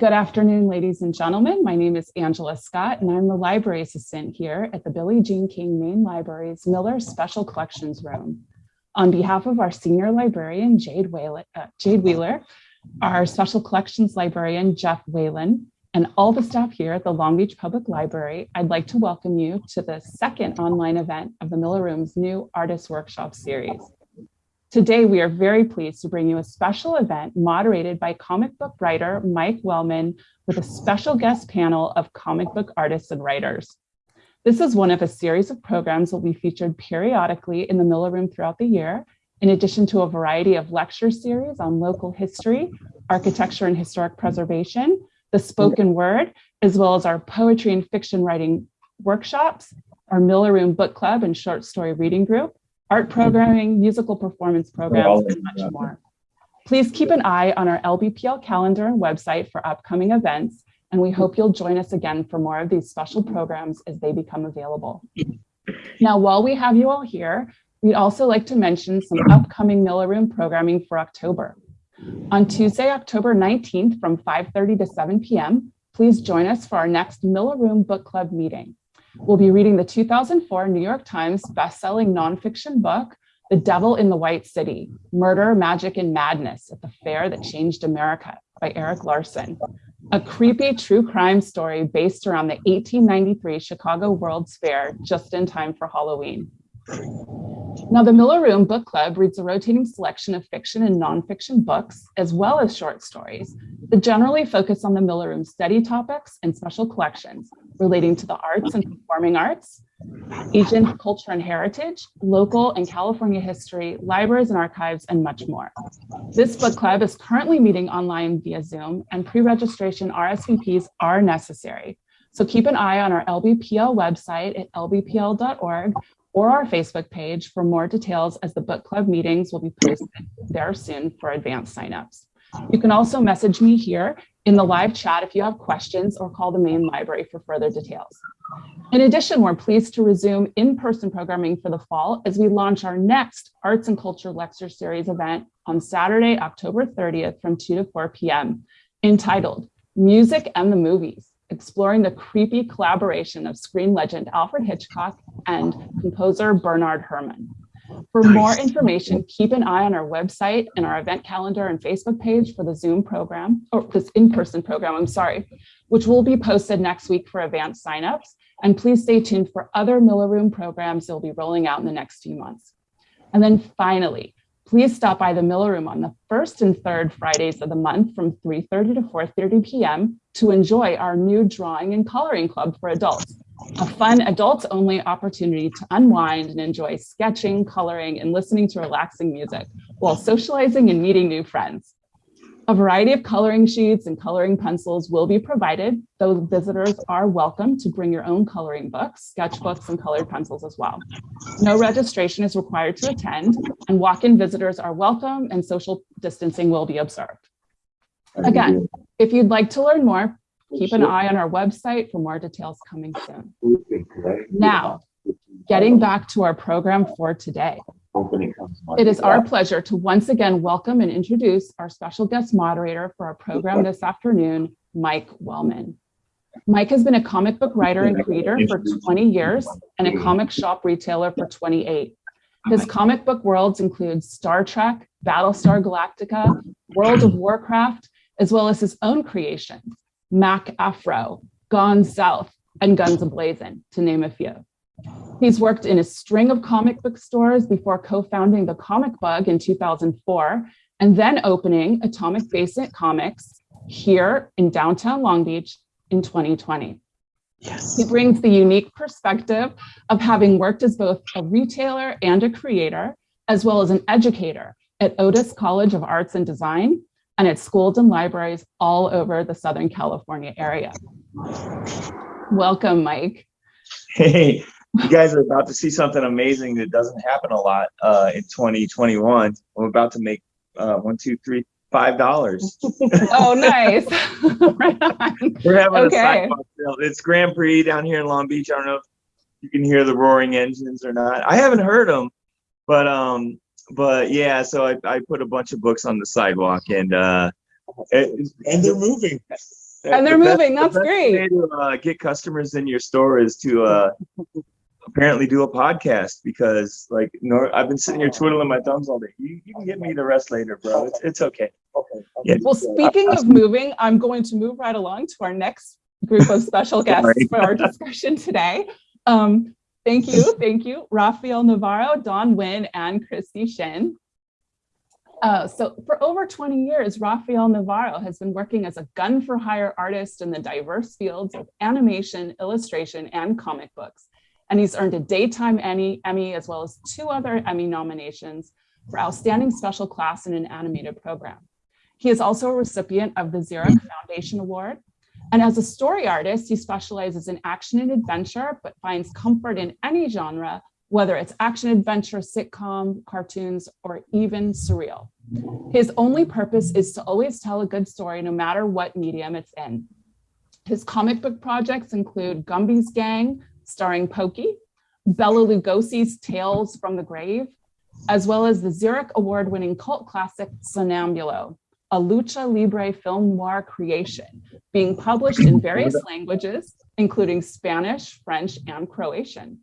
Good afternoon, ladies and gentlemen. My name is Angela Scott, and I'm the library assistant here at the Billie Jean King Main Library's Miller Special Collections Room. On behalf of our senior librarian, Jade, Wheeler, uh, Jade Wheeler, our special collections librarian, Jeff Whalen, and all the staff here at the Long Beach Public Library, I'd like to welcome you to the second online event of the Miller Room's new Artist Workshop series. Today, we are very pleased to bring you a special event moderated by comic book writer Mike Wellman with a special guest panel of comic book artists and writers. This is one of a series of programs that will be featured periodically in the Miller Room throughout the year, in addition to a variety of lecture series on local history, architecture and historic preservation, the spoken word, as well as our poetry and fiction writing workshops, our Miller Room book club and short story reading group, art programming, musical performance programs, and much more. Please keep an eye on our LBPL calendar and website for upcoming events, and we hope you'll join us again for more of these special programs as they become available. Now, while we have you all here, we'd also like to mention some upcoming Miller Room programming for October. On Tuesday, October 19th from 5.30 to 7 p.m., please join us for our next Miller Room Book Club meeting. We'll be reading the 2004 New York Times bestselling nonfiction book, The Devil in the White City, Murder, Magic, and Madness at the Fair That Changed America by Erik Larson, a creepy true crime story based around the 1893 Chicago World's Fair just in time for Halloween. Now, the Miller Room Book Club reads a rotating selection of fiction and nonfiction books, as well as short stories, that generally focus on the Miller Room study topics and special collections relating to the arts and performing arts, Asian culture and heritage, local and California history, libraries and archives, and much more. This book club is currently meeting online via Zoom, and pre-registration RSVPs are necessary. So keep an eye on our LBPL website at lbpl.org or our Facebook page for more details as the book club meetings will be posted there soon for advanced signups. You can also message me here in the live chat if you have questions or call the main library for further details. In addition, we're pleased to resume in-person programming for the fall as we launch our next Arts and Culture Lecture Series event on Saturday, October 30th from 2 to 4 p.m. entitled Music and the Movies exploring the creepy collaboration of screen legend Alfred Hitchcock and composer Bernard Herrmann. For more information, keep an eye on our website and our event calendar and Facebook page for the Zoom program, or this in-person program, I'm sorry, which will be posted next week for advanced signups. And please stay tuned for other Miller Room programs that will be rolling out in the next few months. And then finally, please stop by the Miller Room on the first and third Fridays of the month from 3.30 to 4.30 p.m. to enjoy our new drawing and coloring club for adults, a fun adults only opportunity to unwind and enjoy sketching, coloring, and listening to relaxing music while socializing and meeting new friends. A variety of coloring sheets and coloring pencils will be provided, though visitors are welcome to bring your own coloring books, sketchbooks, and colored pencils as well. No registration is required to attend, and walk-in visitors are welcome and social distancing will be observed. Again, if you'd like to learn more, keep an eye on our website for more details coming soon. Now, getting back to our program for today. It is our pleasure to once again welcome and introduce our special guest moderator for our program this afternoon, Mike Wellman. Mike has been a comic book writer and creator for 20 years and a comic shop retailer for 28. His comic book worlds include Star Trek, Battlestar Galactica, World of Warcraft, as well as his own creations, Mac Afro, Gone South, and Guns Ablazing, to name a few. He's worked in a string of comic book stores before co-founding the Comic Bug in 2004, and then opening Atomic Basic Comics here in downtown Long Beach in 2020. Yes. He brings the unique perspective of having worked as both a retailer and a creator, as well as an educator at Otis College of Arts and Design and at schools and libraries all over the Southern California area. Welcome, Mike. Hey, you guys are about to see something amazing that doesn't happen a lot uh, in 2021. I'm about to make uh, one, two, three, five dollars. oh, nice. We're having okay. a sidewalk sale. It's Grand Prix down here in Long Beach. I don't know if you can hear the roaring engines or not. I haven't heard them, but um, but yeah. So I, I put a bunch of books on the sidewalk, and uh, it, and they're moving. and they're the best- moving. the That's best great. way to uh, get customers in your store is to uh, apparently do a podcast because, like, no, I've been sitting here twiddling my thumbs all day. You, you can get me the rest later, bro. It's it's okay. Okay. Yeah. Well, speaking of moving, I'm going to move right along to our next group of special guests for our discussion today. Um, thank you, thank you, Rafael Navarro, Don Wynn, and Christy Shin. Uh, so for over 20 years, Rafael Navarro has been working as a gun for hire artist in the diverse fields of animation, illustration, and comic books. And he's earned a daytime Emmy, Emmy as well as two other Emmy nominations for Outstanding Special Class in an Animated Program. He is also a recipient of the Xeric mm-hmm. Foundation Award. And as a story artist, he specializes in action and adventure, but finds comfort in any genre, whether it's action adventure, sitcom, cartoons, or even surreal. His only purpose is to always tell a good story, no matter what medium it's in. His comic book projects include Gumby's Gang, starring Pokey, Bela Lugosi's Tales from the Grave, as well as the Xeric Award-winning cult classic Sonambulo, a lucha libre film noir creation being published in various languages, including Spanish, French, and Croatian.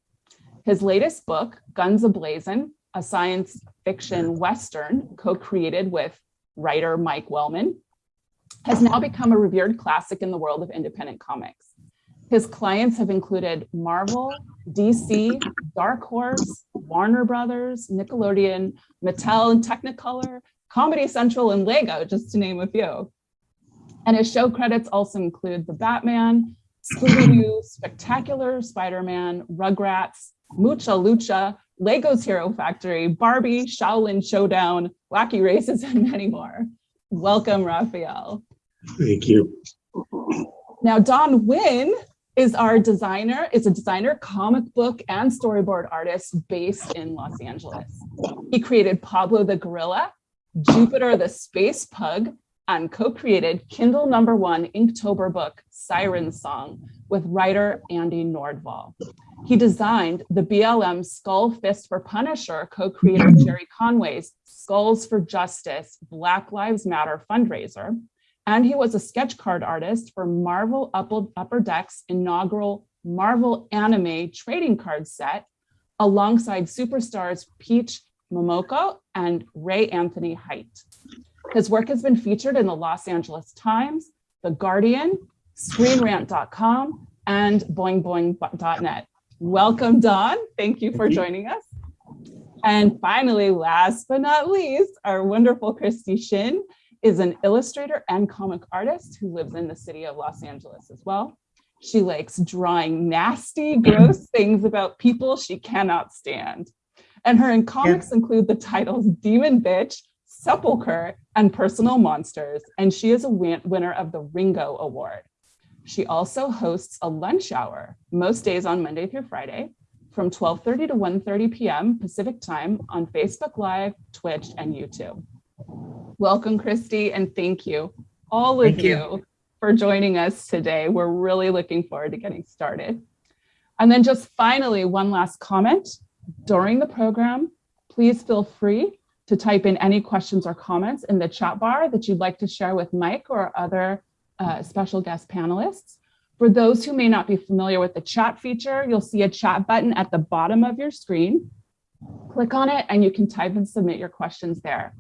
His latest book, Guns Ablazing, a science fiction Western co-created with writer Mike Wellman, has now become a revered classic in the world of independent comics. His clients have included Marvel, DC, Dark Horse, Warner Brothers, Nickelodeon, Mattel and Technicolor, Comedy Central, and Lego, just to name a few. And his show credits also include The Batman, Scooby-Doo, Spectacular Spider-Man, Rugrats, Mucha Lucha, Lego's Hero Factory, Barbie, Shaolin Showdown, Wacky Races, and many more. Welcome, Rafael. Thank you. Now, Don Wynn is our designer, is a designer, comic book, and storyboard artist based in Los Angeles. He created Pablo the Gorilla, Jupiter the Space Pug, and co-created Kindle number one Inktober book, Siren Song, with writer Andy Nordval. He designed the BLM Skull Fist for Punisher co-creator Gerry Conway's Skulls for Justice Black Lives Matter fundraiser, and he was a sketch card artist for Marvel Upper, Upper Deck's inaugural Marvel Anime trading card set, alongside superstars Peach Momoko and Ray Anthony Height. His work has been featured in the Los Angeles Times, The Guardian, ScreenRant.com, and BoingBoing.net. Welcome, Don. Thank you for joining us. And finally, last but not least, our wonderful Christy Shin is an illustrator and comic artist who lives in the city of Los Angeles as well. She likes drawing nasty, gross things about people she cannot stand. And her in comics include the titles Demon Bitch, Sepulcher, and Personal Monsters. And she is a win- winner of the Ringo Award. She also hosts a lunch hour most days on Monday through Friday from 12:30 to 1:30 p.m. Pacific time on Facebook Live, Twitch, and YouTube. Welcome, Christy, and thank you, all of you, you. for joining us today. We're really looking forward to getting started. And then just finally, one last comment. During the program, please feel free to type in any questions or comments in the chat bar that you'd like to share with Mike or other uh, special guest panelists. For those who may not be familiar with the chat feature, you'll see a chat button at the bottom of your screen. Click on it and you can type and submit your questions there.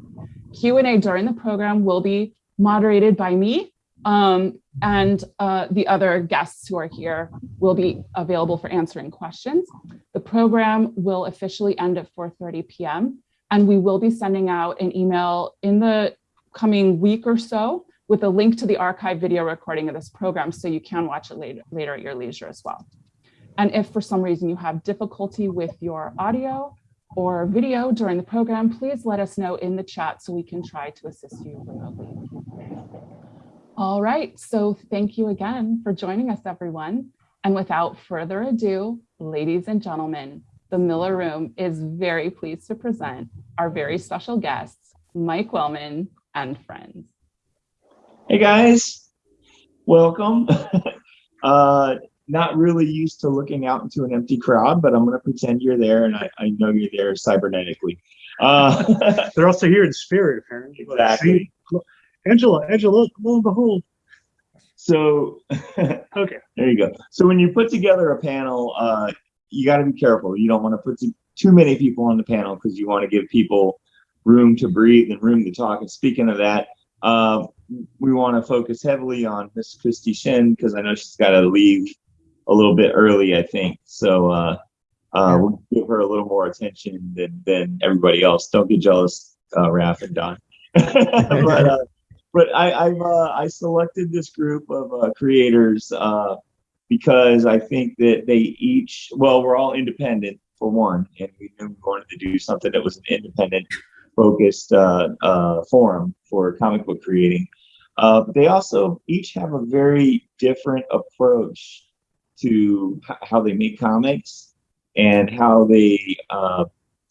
Q&A during the program will be moderated by me um, and uh, the other guests who are here will be available for answering questions. The program will officially end at 4.30 p.m. and we will be sending out an email in the coming week or so with a link to the archive video recording of this program so you can watch it later, later at your leisure as well. And if for some reason you have difficulty with your audio or video during the program, please let us know in the chat so we can try to assist you remotely. All right, so thank you again for joining us, everyone. And without further ado, ladies and gentlemen, the Miller Room is very pleased to present our very special guests, Mike Wellman and friends. Hey guys, welcome. uh, not really used to looking out into an empty crowd, but I'm gonna pretend you're there, and I, I know you're there cybernetically. Uh, They're also here in spirit, apparently. Exactly. See? Angela, Angela, look, lo and behold. so Okay. there you go. So when you put together a panel, uh, you got to be careful. You don't want to put too, too many people on the panel because you want to give people room to breathe and room to talk. And speaking of that, uh, we want to focus heavily on Miss Christy Shin because I know she's got to leave a little bit early, I think. So uh, uh, we'll give her a little more attention than, than everybody else. Don't get jealous, uh, Raf and Don. but uh, but I I've uh, I selected this group of uh, creators uh, because I think that they each well we're all independent for one, and we knew we wanted to do something that was an independent focused uh, uh, forum for comic book creating. Uh, but they also each have a very different approach to how they make comics and how they uh,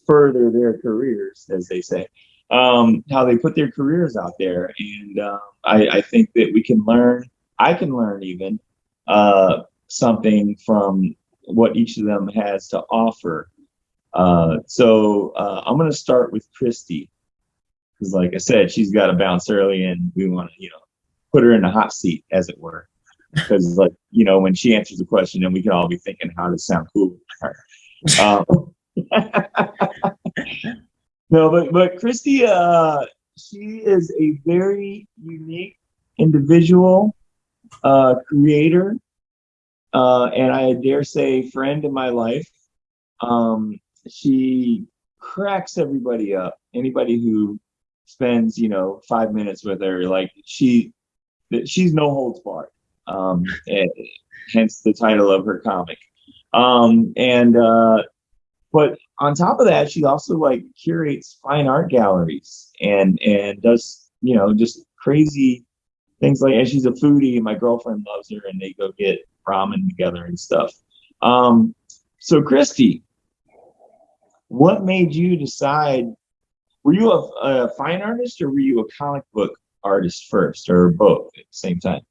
further their careers, as they say um, how they put their careers out there. And uh, I, I think that we can learn, I can learn even uh, something from what each of them has to offer. Uh, so uh, I'm going to start with Christy. Because, like I said, she's got to bounce early and we want to, you know, put her in the hot seat, as it were. Because, like, you know, when she answers a question, then we can all be thinking how to sound cool. Um, no, but but Christy, uh, she is a very unique individual, uh, creator, uh, and I dare say friend in my life. Um, she cracks everybody up. Anybody who spends you know five minutes with her, like she, she's no holds barred. Um, and hence the title of her comic. Um, and uh, but on top of that, she also like curates fine art galleries and and does you know just crazy things like and she's a foodie and my girlfriend loves her and they go get ramen together and stuff. Um, so Christy, what made you decide? Were you a, a fine artist or were you a comic book artist first, or both at the same time?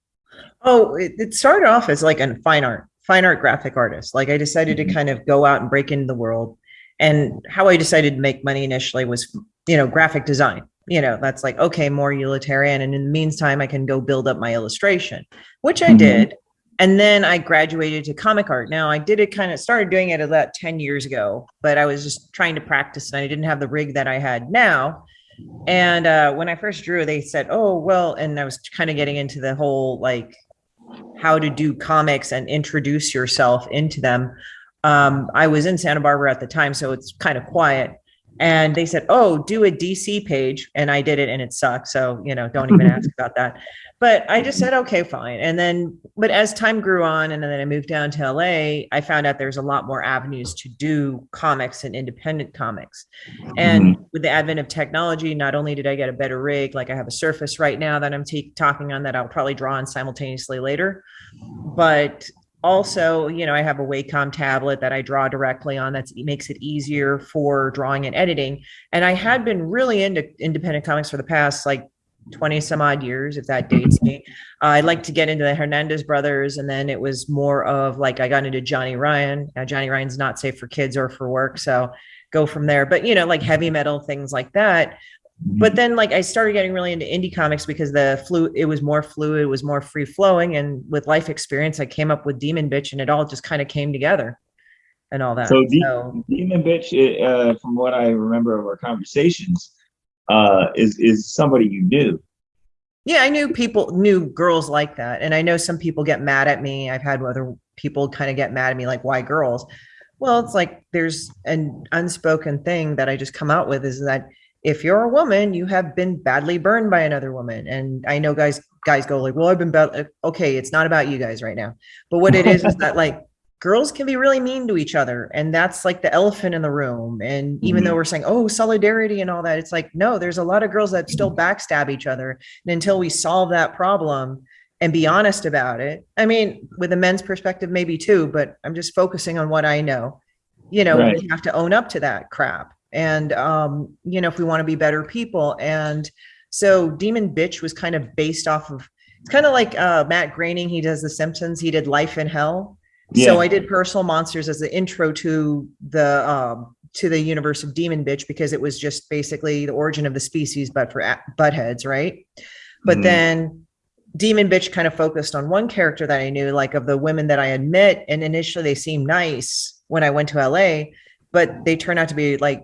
Oh, it, it started off as like a fine art, fine art graphic artist. Like I decided Mhm. to kind of go out and break into the world. And how I decided to make money initially was, you know, graphic design. You know, that's like, okay, more utilitarian. And in the meantime, I can go build up my illustration, which I Mhm. did. And then I graduated to comic art. Now I did it kind of started doing it about 10 years ago, but I was just trying to practice and I didn't have the rig that I had now. And uh, when I first drew, they said, "Oh, well," and I was kind of getting into the whole like how to do comics and introduce yourself into them. Um, I was in Santa Barbara at the time, so it's kind of quiet. And they said, "Oh, do a DC page," and I did it, and it sucked. So you know, don't even ask about that. But I just said, "Okay, fine." And then, but as time grew on, and then I moved down to LA, I found out there's a lot more avenues to do comics and independent comics. And mm-hmm. with the advent of technology, not only did I get a better rig, like I have a Surface right now that I'm ta- talking on that I'll probably draw on simultaneously later, but also, you know, I have a Wacom tablet that I draw directly on that makes it easier for drawing and editing. And I had been really into independent comics for the past like 20 some odd years, if that dates me. Uh, I like to get into the Hernandez brothers, and then it was more of like I got into Johnny Ryan. Now, Johnny Ryan's not safe for kids or for work, so go from there. But you know, like heavy metal things like that. But then, like I started getting really into indie comics because the flu it was more fluid, it was more free flowing, and with life experience, I came up with Demon Bitch, and it all just kind of came together, and all that. So, De- So, Demon Bitch, uh, from what I remember of our conversations, uh, is is somebody you knew. yeah, I knew people knew girls like that, and I know some people get mad at me. I've had other people kind of get mad at me, like, "Why girls?" Well, it's like there's an unspoken thing that I just come out with is that if you're a woman, you have been badly burned by another woman. And I know guys guys go like, "Well, I've been bad." Okay, it's not about you guys right now. But what it is is that like girls can be really mean to each other and that's like the elephant in the room and even Mhm. though we're saying oh solidarity and all that it's like no there's a lot of girls that still backstab each other and until we solve that problem and be honest about it i mean with a men's perspective maybe too but i'm just focusing on what i know you know Right. we have to own up to that crap and um you know if we want to be better people and so demon bitch was kind of based off of it's kind of like uh matt groening he does the simpsons he did life in hell Yeah. so I did personal monsters as the intro to the um, to the universe of Demon Bitch because it was just basically the origin of the species, but for a- buttheads, right? But Mhm. then demon bitch kind of focused on one character that I knew, like of the women that I had met, and initially they seemed nice when I went to LA, but they turn out to be like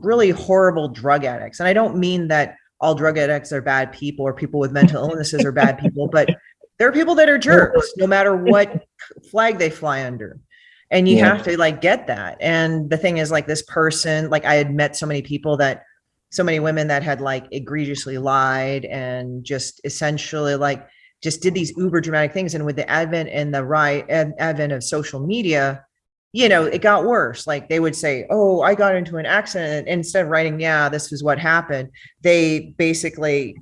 really horrible drug addicts. And I don't mean that all drug addicts are bad people or people with mental illnesses are bad people, but there are people that are jerks no matter what flag they fly under. And you Yeah. have to like get that. And the thing is like this person, like I had met so many people that so many women that had like egregiously lied and just essentially like just did these uber dramatic things. And with the advent and the right ad- advent of social media, you know, it got worse. Like they would say, Oh, I got into an accident. And instead of writing, yeah, this is what happened, they basically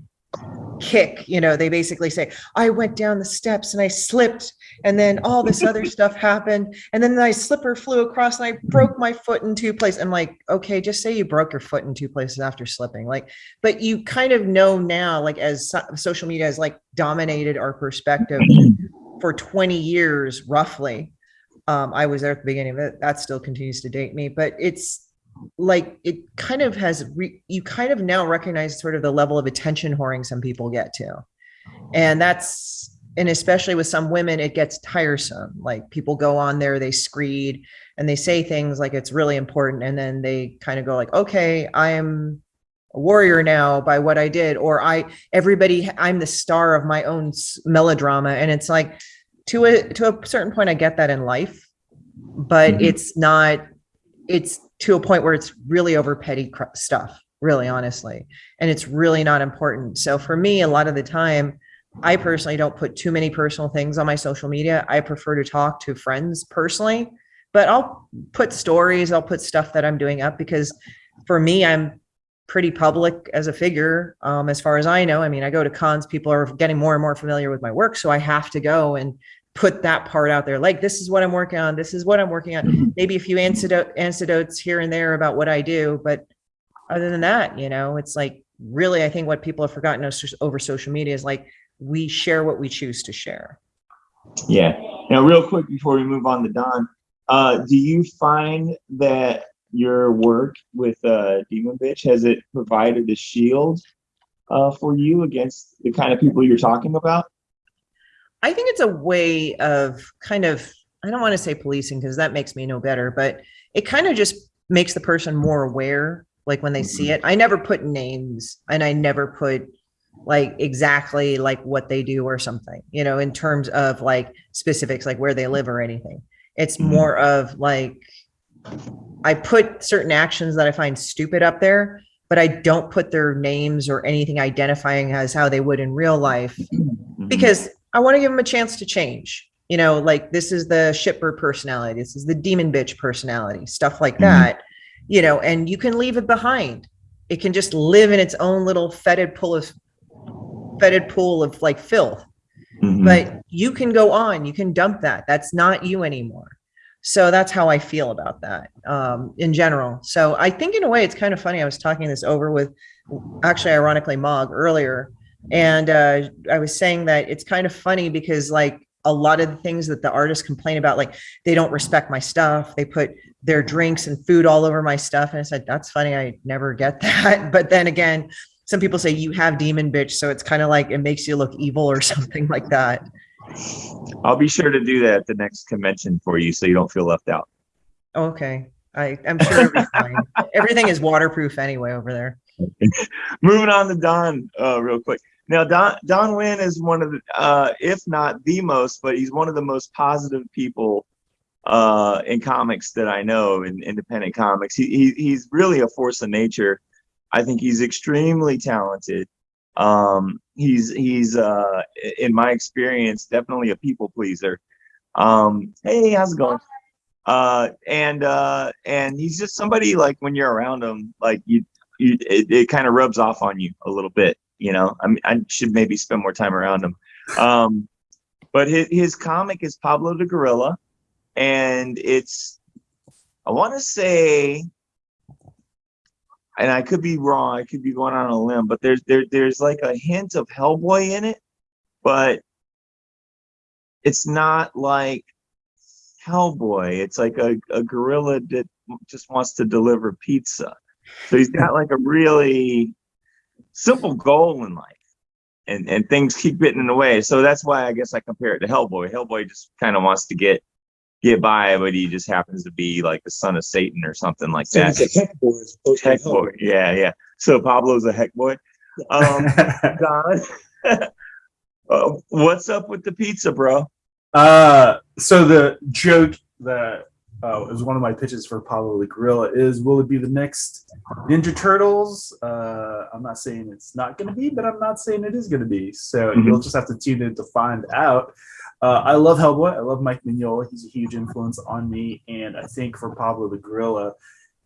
kick, you know, they basically say, I went down the steps and I slipped and then all this other stuff happened. And then my slipper flew across and I broke my foot in two places. I'm like, okay, just say you broke your foot in two places after slipping. Like, but you kind of know now, like as so- social media has like dominated our perspective for 20 years, roughly. Um, I was there at the beginning of it. That still continues to date me, but it's like it kind of has re- you kind of now recognize sort of the level of attention whoring some people get to and that's and especially with some women it gets tiresome like people go on there they screed and they say things like it's really important and then they kind of go like okay i am a warrior now by what i did or i everybody i'm the star of my own melodrama and it's like to a to a certain point i get that in life but Mhm. it's not it's to a point where it's really over petty cr- stuff really honestly and it's really not important. So for me a lot of the time i personally don't put too many personal things on my social media. I prefer to talk to friends personally but i'll put stories i'll put stuff that i'm doing up because for me i'm pretty public as a figure um, as far as i know. I mean i go to cons people are getting more and more familiar with my work so i have to go and put that part out there like this is what i'm working on this is what i'm working on maybe a few antidote antidotes here and there about what I do, but other than that, you know, it's like really I think what people have forgotten over social media is like we share what we choose to share. Yeah. Now, real quick before we move on to Don, uh, do you find that your work with uh, Demon Bitch has it provided a shield uh, for you against the kind of people you're talking about? I think it's a way of kind of I don't want to say policing because that makes me no better, but it kind of just makes the person more aware like when they see it. I never put names and I never put like exactly like what they do or something, you know, in terms of like specifics like where they live or anything. It's Mhm. more of like I put certain actions that I find stupid up there, but I don't put their names or anything identifying as how they would in real life Mhm. because I want to give them a chance to change. You know, like this is the shipper personality, this is the demon bitch personality, stuff like Mhm. that. You know, and you can leave it behind. It can just live in its own little fetid pool of fetid pool of like filth. Mhm. But you can go on, you can dump that. That's not you anymore. So that's how I feel about that um, in general. So I think in a way it's kind of funny. I was talking this over with actually ironically Mog earlier, and uh, I was saying that it's kind of funny because like a lot of the things that the artists complain about, like they don't respect my stuff, they put their drinks and food all over my stuff, and I said that's funny. I never get that. But then again, some people say you have demon bitch, so it's kind of like it makes you look evil or something like that. I'll be sure to do that at the next convention for you so you don't feel left out. Okay. I, I'm sure it'll be fine. Everything is waterproof anyway over there. Moving on to Don, uh, real quick. Now, Don Don Wynn is one of the, uh, if not the most, but he's one of the most positive people uh, in comics that I know in independent comics. He, he he's really a force of nature. I think he's extremely talented. Um, he's he's uh, in my experience definitely a people pleaser. Um, hey, how's it going? Uh, and uh, and he's just somebody like when you're around him, like you you, it, it kind of rubs off on you a little bit. You know, I I should maybe spend more time around him. Um, but his, his comic is Pablo the Gorilla, and it's, I want to say, and I could be wrong, I could be going on a limb, but there's there there's like a hint of Hellboy in it, but it's not like Hellboy. It's like a, a gorilla that just wants to deliver pizza. So he's got like a really simple goal in life. and and things keep getting in the way. So that's why I guess I compare it to Hellboy. Hellboy just kind of wants to get get by, but he just happens to be like the son of Satan or something like So that. he's a heck boy as opposed Heck hell boy, yeah, yeah. So Pablo's a heck boy. Um, Don, uh, what's up with the pizza, bro? Uh, so the joke that uh, is one of my pitches for Pablo the Gorilla is, will it be the next Ninja Turtles? Uh, I'm not saying it's not going to be, but I'm not saying it is going to be. So Mhm. you'll just have to tune in to find out. Uh, I love Hellboy. I love Mike Mignola. He's a huge influence on me, and I think for Pablo the Gorilla,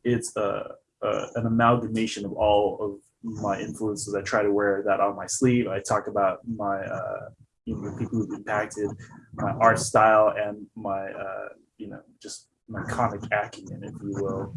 it's a, a an amalgamation of all of my influences. I try to wear that on my sleeve. I talk about my uh, you know people who've impacted my art style and my uh, you know just comic acumen, if you will,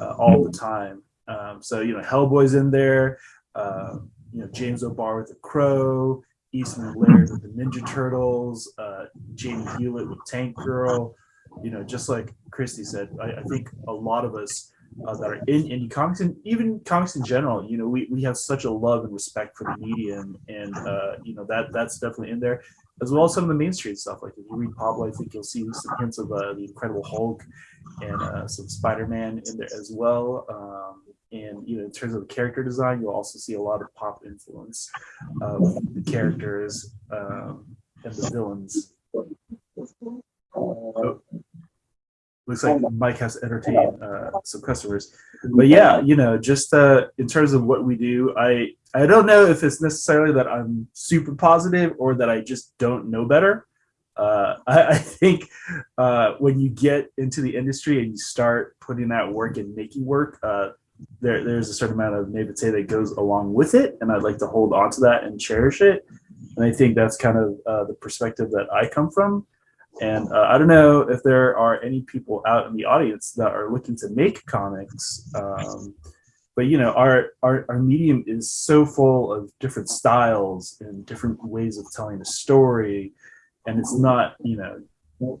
uh, all the time. Um, so you know, Hellboy's in there. Uh, you know, James O'Barr with the Crow, Eastman Laird with the Ninja Turtles, uh, Jamie Hewlett with Tank Girl. You know, just like Christy said, I, I think a lot of us uh, that are in indie comics and even comics in general, you know, we, we have such a love and respect for the medium, and uh, you know that that's definitely in there as well as some of the mainstream stuff. Like if you read Pablo, I think you'll see some hints of uh, the Incredible Hulk and uh, some Spider-Man in there as well. Um, and you know, in terms of the character design, you'll also see a lot of pop influence of the characters um, and the villains. Oh, looks like Mike has entertained uh, some customers, but yeah, you know, just uh, in terms of what we do, I I don't know if it's necessarily that I'm super positive or that I just don't know better. Uh, I, I think uh, when you get into the industry and you start putting that work and making work, uh, there, there's a certain amount of naivete that goes along with it, and I'd like to hold on to that and cherish it. And I think that's kind of uh, the perspective that I come from. And uh, I don't know if there are any people out in the audience that are looking to make comics. Um, but you know our, our our medium is so full of different styles and different ways of telling a story. And it's not you know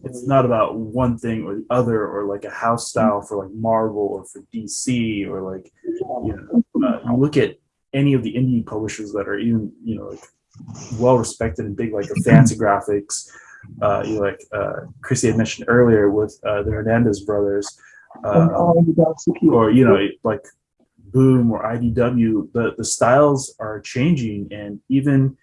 it's not about one thing or the other or like a house style for like marvel or for dc or like you know uh, look at any of the indie publishers that are even you know like well respected and big like Fantagraphics uh you know, like uh chrissy had mentioned earlier with uh, the hernandez brothers uh, or you know like Boom or IDW, the the styles are changing, and even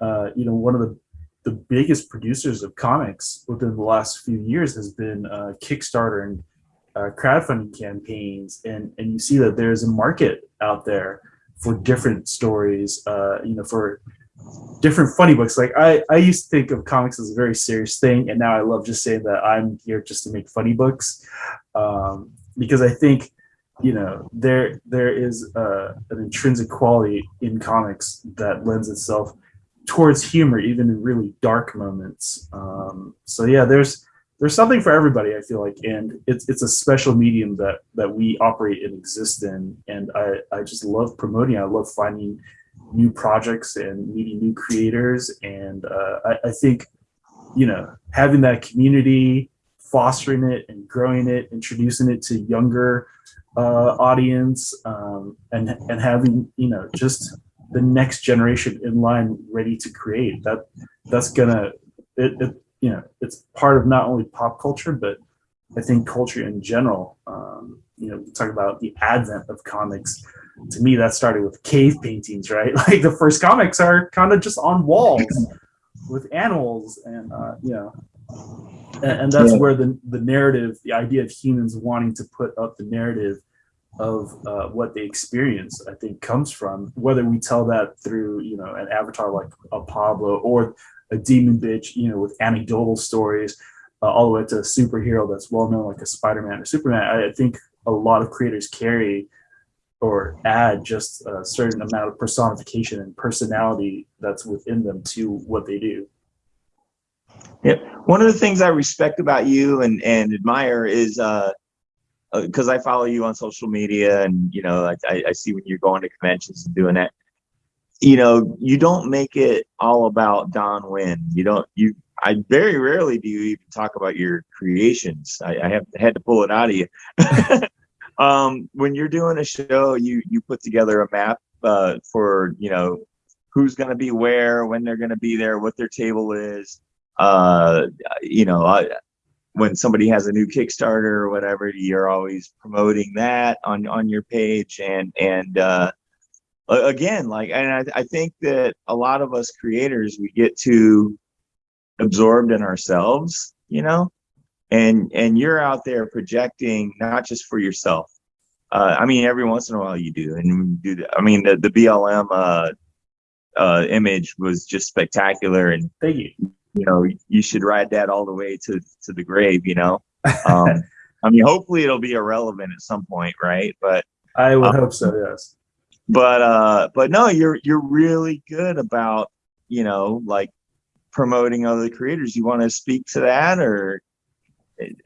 uh, you know one of the the biggest producers of comics within the last few years has been uh, Kickstarter and uh, crowdfunding campaigns, and and you see that there's a market out there for different stories. Uh, you know, for different funny books. Like I I used to think of comics as a very serious thing, and now I love just saying that I'm here just to make funny books, um, because I think you know there there is uh, an intrinsic quality in comics that lends itself towards humor even in really dark moments. Um, so yeah there's there's something for everybody i feel like and it's it's a special medium that that we operate and exist in and i i just love promoting i love finding new projects and meeting new creators and uh, I, I think you know having that community fostering it and growing it introducing it to younger uh, audience um, and and having you know just the next generation in line ready to create that that's gonna it, it you know it's part of not only pop culture but I think culture in general um, you know talk about the advent of comics. To me that started with cave paintings right? Like the first comics are kind of just on walls with animals and uh, you know and, and that's Yeah. where the the narrative, the idea of humans wanting to put up the narrative of uh, what they experience, I think comes from. Whether we tell that through you know an avatar like a Pablo or a demon bitch, you know, with anecdotal stories, uh, all the way to a superhero that's well known like a Spider-Man or Superman. I, I think a lot of creators carry or add just a certain amount of personification and personality that's within them to what they do. One of the things I respect about you and and admire is uh because I follow you on social media and you know I, I I see when you're going to conventions and doing that. You know, you don't make it all about Don Wynn. You don't you I very rarely do you even talk about your creations. I, I have had to pull it out of you. um, when you're doing a show, you you put together a map uh, for you know who's going to be where, when they're going to be there, what their table is. Uh, you know, I, when somebody has a new Kickstarter or whatever, you're always promoting that on on your page, and and uh, again, like, and I, I think that a lot of us creators we get too absorbed in ourselves, you know, and and you're out there projecting not just for yourself. Uh, I mean, every once in a while you do, and you do that. I mean, the the BLM uh, uh, image was just spectacular, and Thank you. You know you should ride that all the way to to the grave you know um i mean hopefully it'll be irrelevant at some point right but I would Um, hope so. Yes. but uh but no you're you're really good about you know like promoting other creators you want to speak to that or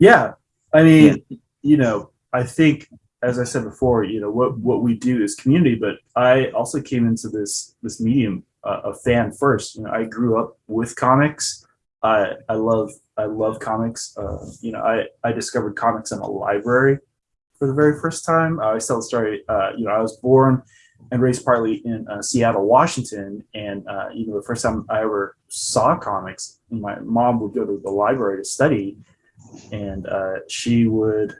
Yeah. I mean, you know, I think as I said before, you know, what what we do is community, but I also came into this this medium a fan first. You know, I grew up with comics. I I love I love comics. Uh, you know, I I discovered comics in a library for the very first time. I tell the story. Uh, you know, I was born and raised partly in uh, Seattle, Washington, and uh, you know, the first time I ever saw comics, my mom would go to the library to study, and uh, she would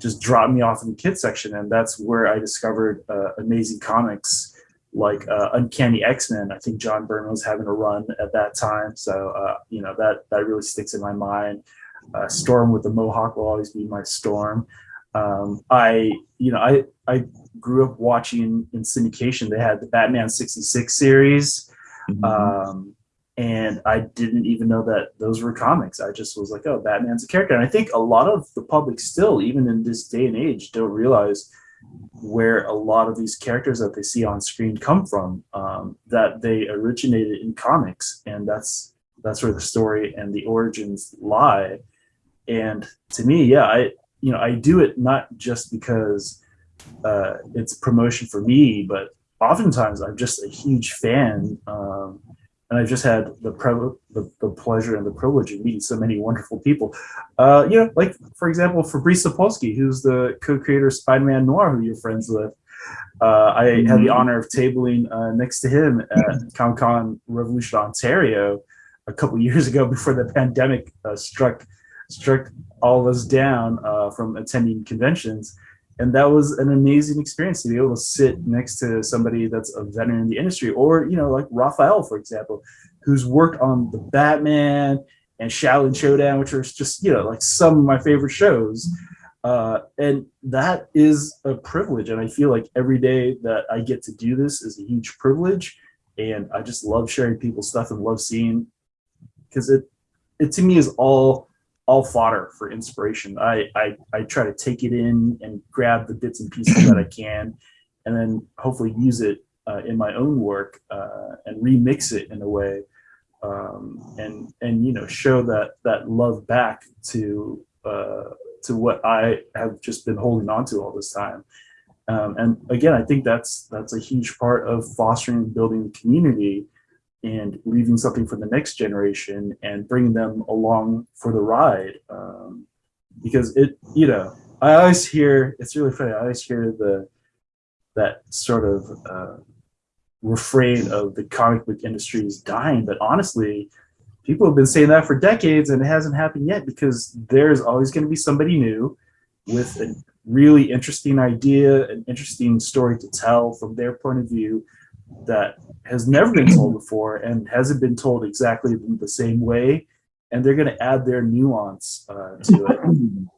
just drop me off in the kids section, and that's where I discovered uh, amazing comics like uh, Uncanny X Men. I think John Byrne was having a run at that time, so uh, you know that that really sticks in my mind. Uh, Storm with the Mohawk will always be my Storm. Um, I you know I I grew up watching in syndication. They had the Batman '66 series. Um, and I didn't even know that those were comics. I just was like, oh, Batman's a character. And I think a lot of the public still, even in this day and age, don't realize where a lot of these characters that they see on screen come from. Um, that they originated in comics, and that's that's where the story and the origins lie. And to me, yeah, I you know I do it not just because uh, it's promotion for me, but oftentimes I'm just a huge fan. Um, and I've just had the, the the pleasure and the privilege of meeting so many wonderful people. Uh, you know, like for example, Fabrice Sapolsky, who's the co-creator of Spider-Man Noir, who you're friends with. Uh, I had the honor of tabling uh, next to him at Comic Con Revolution Ontario a couple years ago before the pandemic uh, struck struck all of us down uh, from attending conventions and that was an amazing experience to be able to sit next to somebody that's a veteran in the industry or you know like rafael for example who's worked on the batman and shaolin showdown which are just you know like some of my favorite shows. Uh, and that is a privilege. And i feel like every day that i get to do this is a huge privilege. And i just love sharing people's stuff and love seeing because it it to me is all all fodder for inspiration. I, I I try to take it in and grab the bits and pieces that I can, and then hopefully use it uh, in my own work uh, and remix it in a way, um, and and you know show that that love back to uh, to what I have just been holding on to all this time. Um, and again, I think that's that's a huge part of fostering and building community and leaving something for the next generation and bringing them along for the ride. Um, because it, you know, I always hear it's really funny. I always hear the that sort of uh, refrain of the comic book industry is dying, but honestly, people have been saying that for decades and it hasn't happened yet because there's always going to be somebody new with a really interesting idea, an interesting story to tell from their point of view that has never been told before and hasn't been told exactly the same way and they're going to add their nuance uh, to it.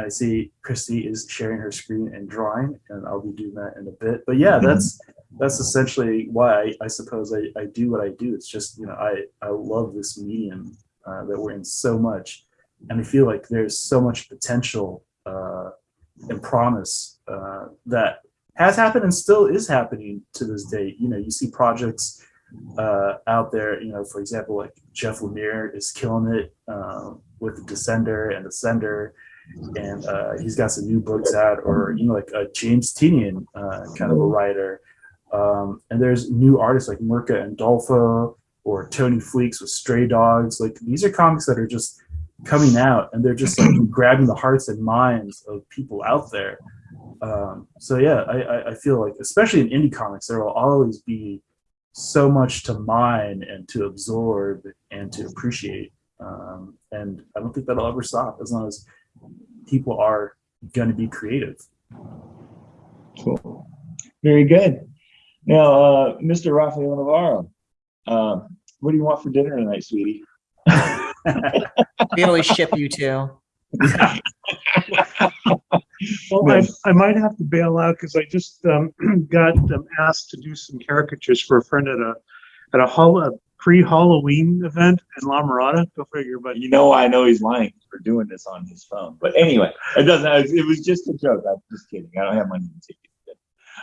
I see christy is sharing her screen and drawing and i'll be doing that in a bit. But yeah that's that's essentially why i, I suppose I, I do what i do. It's just you know i i love this medium uh, that we're in so much and i feel like there's so much potential uh, and promise uh, that has happened and still is happening to this day. You know, you see projects uh, out there. You know, for example, like Jeff Lemire is killing it uh, with the Descender and Ascender, and uh, he's got some new books out. Or you know, like uh, James Tynion, uh, kind of a writer. Um, and there's new artists like Mirka Andolfo or Tony Fleecs with Stray Dogs. Like these are comics that are just coming out, and they're just like grabbing the hearts and minds of people out there. Um, so yeah, I, I, I feel like, especially in indie comics, there will always be so much to mine and to absorb and to appreciate. Um, and I don't think that'll ever stop as long as people are going to be creative. Cool. Very good. Now, uh, Mr. Rafael Navarro, uh, what do you want for dinner tonight, sweetie? We always ship you two. Well, I, I might have to bail out because I just um, got um, asked to do some caricatures for a friend at a at a, hol- a pre-Halloween event in La Mirada. Go figure, but You know, I know he's lying for doing this on his phone. But anyway, it doesn't. It was just a joke. I'm just kidding. I don't have money to take it.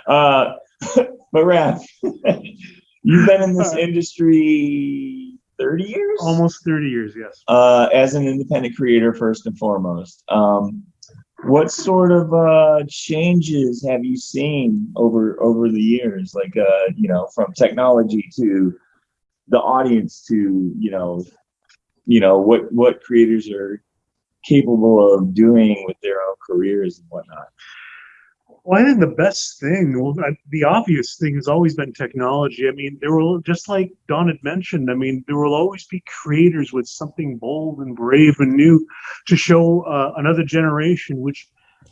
Uh, but Raph, you've been in this industry 30 years, almost 30 years, yes. uh, as an independent creator first and foremost. Um, what sort of uh, changes have you seen over over the years? Like, uh, you know, from technology to the audience to you know, you know what what creators are capable of doing with their own careers and whatnot. Well, I think the best thing, well, I- the obvious thing has always been technology. I mean, there will, just like Don had mentioned, I mean, there will always be creators with something bold and brave and new to show uh, another generation, which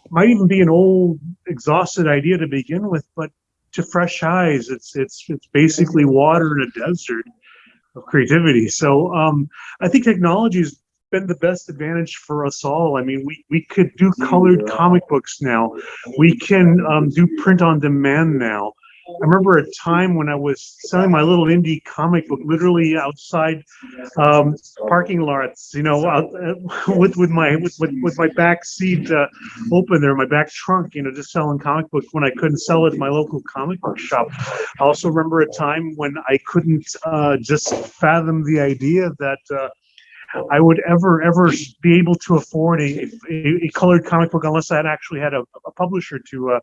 might even be an old, exhausted idea to begin with, but to fresh eyes, it's it's it's basically water in a desert of creativity. So um, I think technology has been the best advantage for us all. I mean, we we could do colored comic books now we can um, do print on demand now. I remember a time when I was selling my little indie comic book literally outside um, parking lots, you know, out, uh, with with my with, with, with my back seat uh, open there, my back trunk, you know, just selling comic books when I couldn't sell it at my local comic book shop. I also remember a time when I couldn't uh, just fathom the idea that. I would ever, ever be able to afford a, a, a colored comic book unless I actually had a, a publisher to, uh,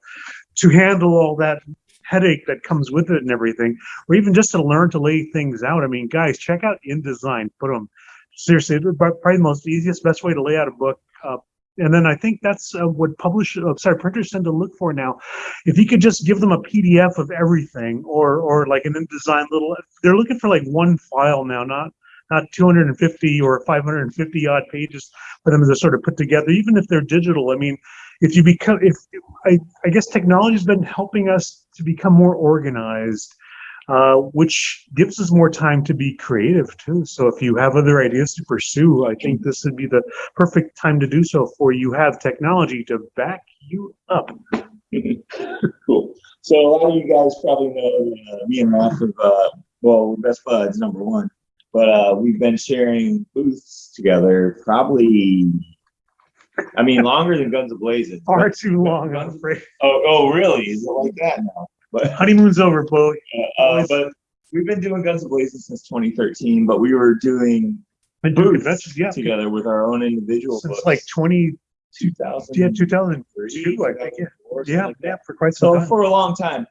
to handle all that headache that comes with it and everything, or even just to learn to lay things out. I mean, guys, check out InDesign. Put them seriously, probably the most easiest, best way to lay out a book. Uh, and then I think that's uh, what publish, uh, sorry, printers tend to look for now. If you could just give them a PDF of everything, or or like an InDesign little, they're looking for like one file now, not not 250 or 550 odd pages for them to sort of put together, even if they're digital. I mean, if you become, if I, I guess technology has been helping us to become more organized, uh, which gives us more time to be creative too. So if you have other ideas to pursue, I think this would be the perfect time to do so for you have technology to back you up. cool. So a lot of you guys probably know uh, me and Raph have, uh, well, best buds, number one. But uh, we've been sharing booths together probably, I mean, longer than Guns of Blazing. Far too long, I'm afraid. Oh, oh, really? Is it like that now? But Honeymoon's over, Chloe. uh, but we've been doing Guns Blazing since 2013. But we were doing Been doing booths yeah, together with our own individual since books. like 20, 2000. yeah, 2002, I think, yeah. Yeah, yeah, for quite some so time. for a long time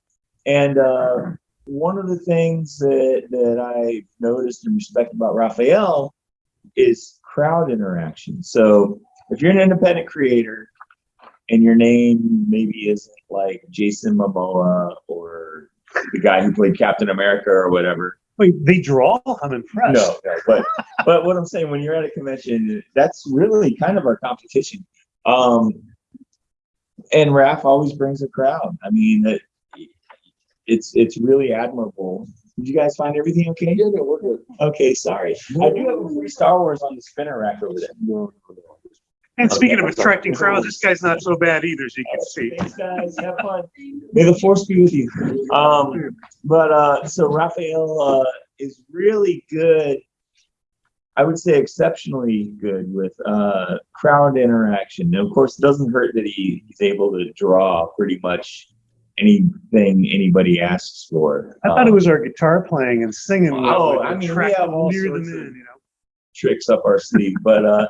and uh, one of the things that that i noticed and respect about raphael is crowd interaction so if you're an independent creator and your name maybe isn't like jason momoa or the guy who played captain america or whatever Wait, they draw? I'm impressed. no, no, but but what I'm saying, when you're at a convention, that's really kind of our competition. Um, and Raph always brings a crowd. I mean, it's it's really admirable. Did you guys find everything okay? Yeah, no, we're good. Okay, sorry. I do have a free Star Wars on the spinner rack over there. And speaking of attracting crowds, this guy's not so bad either, as you can see. Thanks, guys. Have fun. May the force be with you. Um, but uh, so Raphael uh, is really good. I would say exceptionally good with uh, crowd interaction. And of course, it doesn't hurt that he, he's able to draw pretty much anything anybody asks for. I thought it Um, was our guitar playing and singing. Oh, would I mean, we have all sorts of- in, you know. tricks up our sleeve. But uh,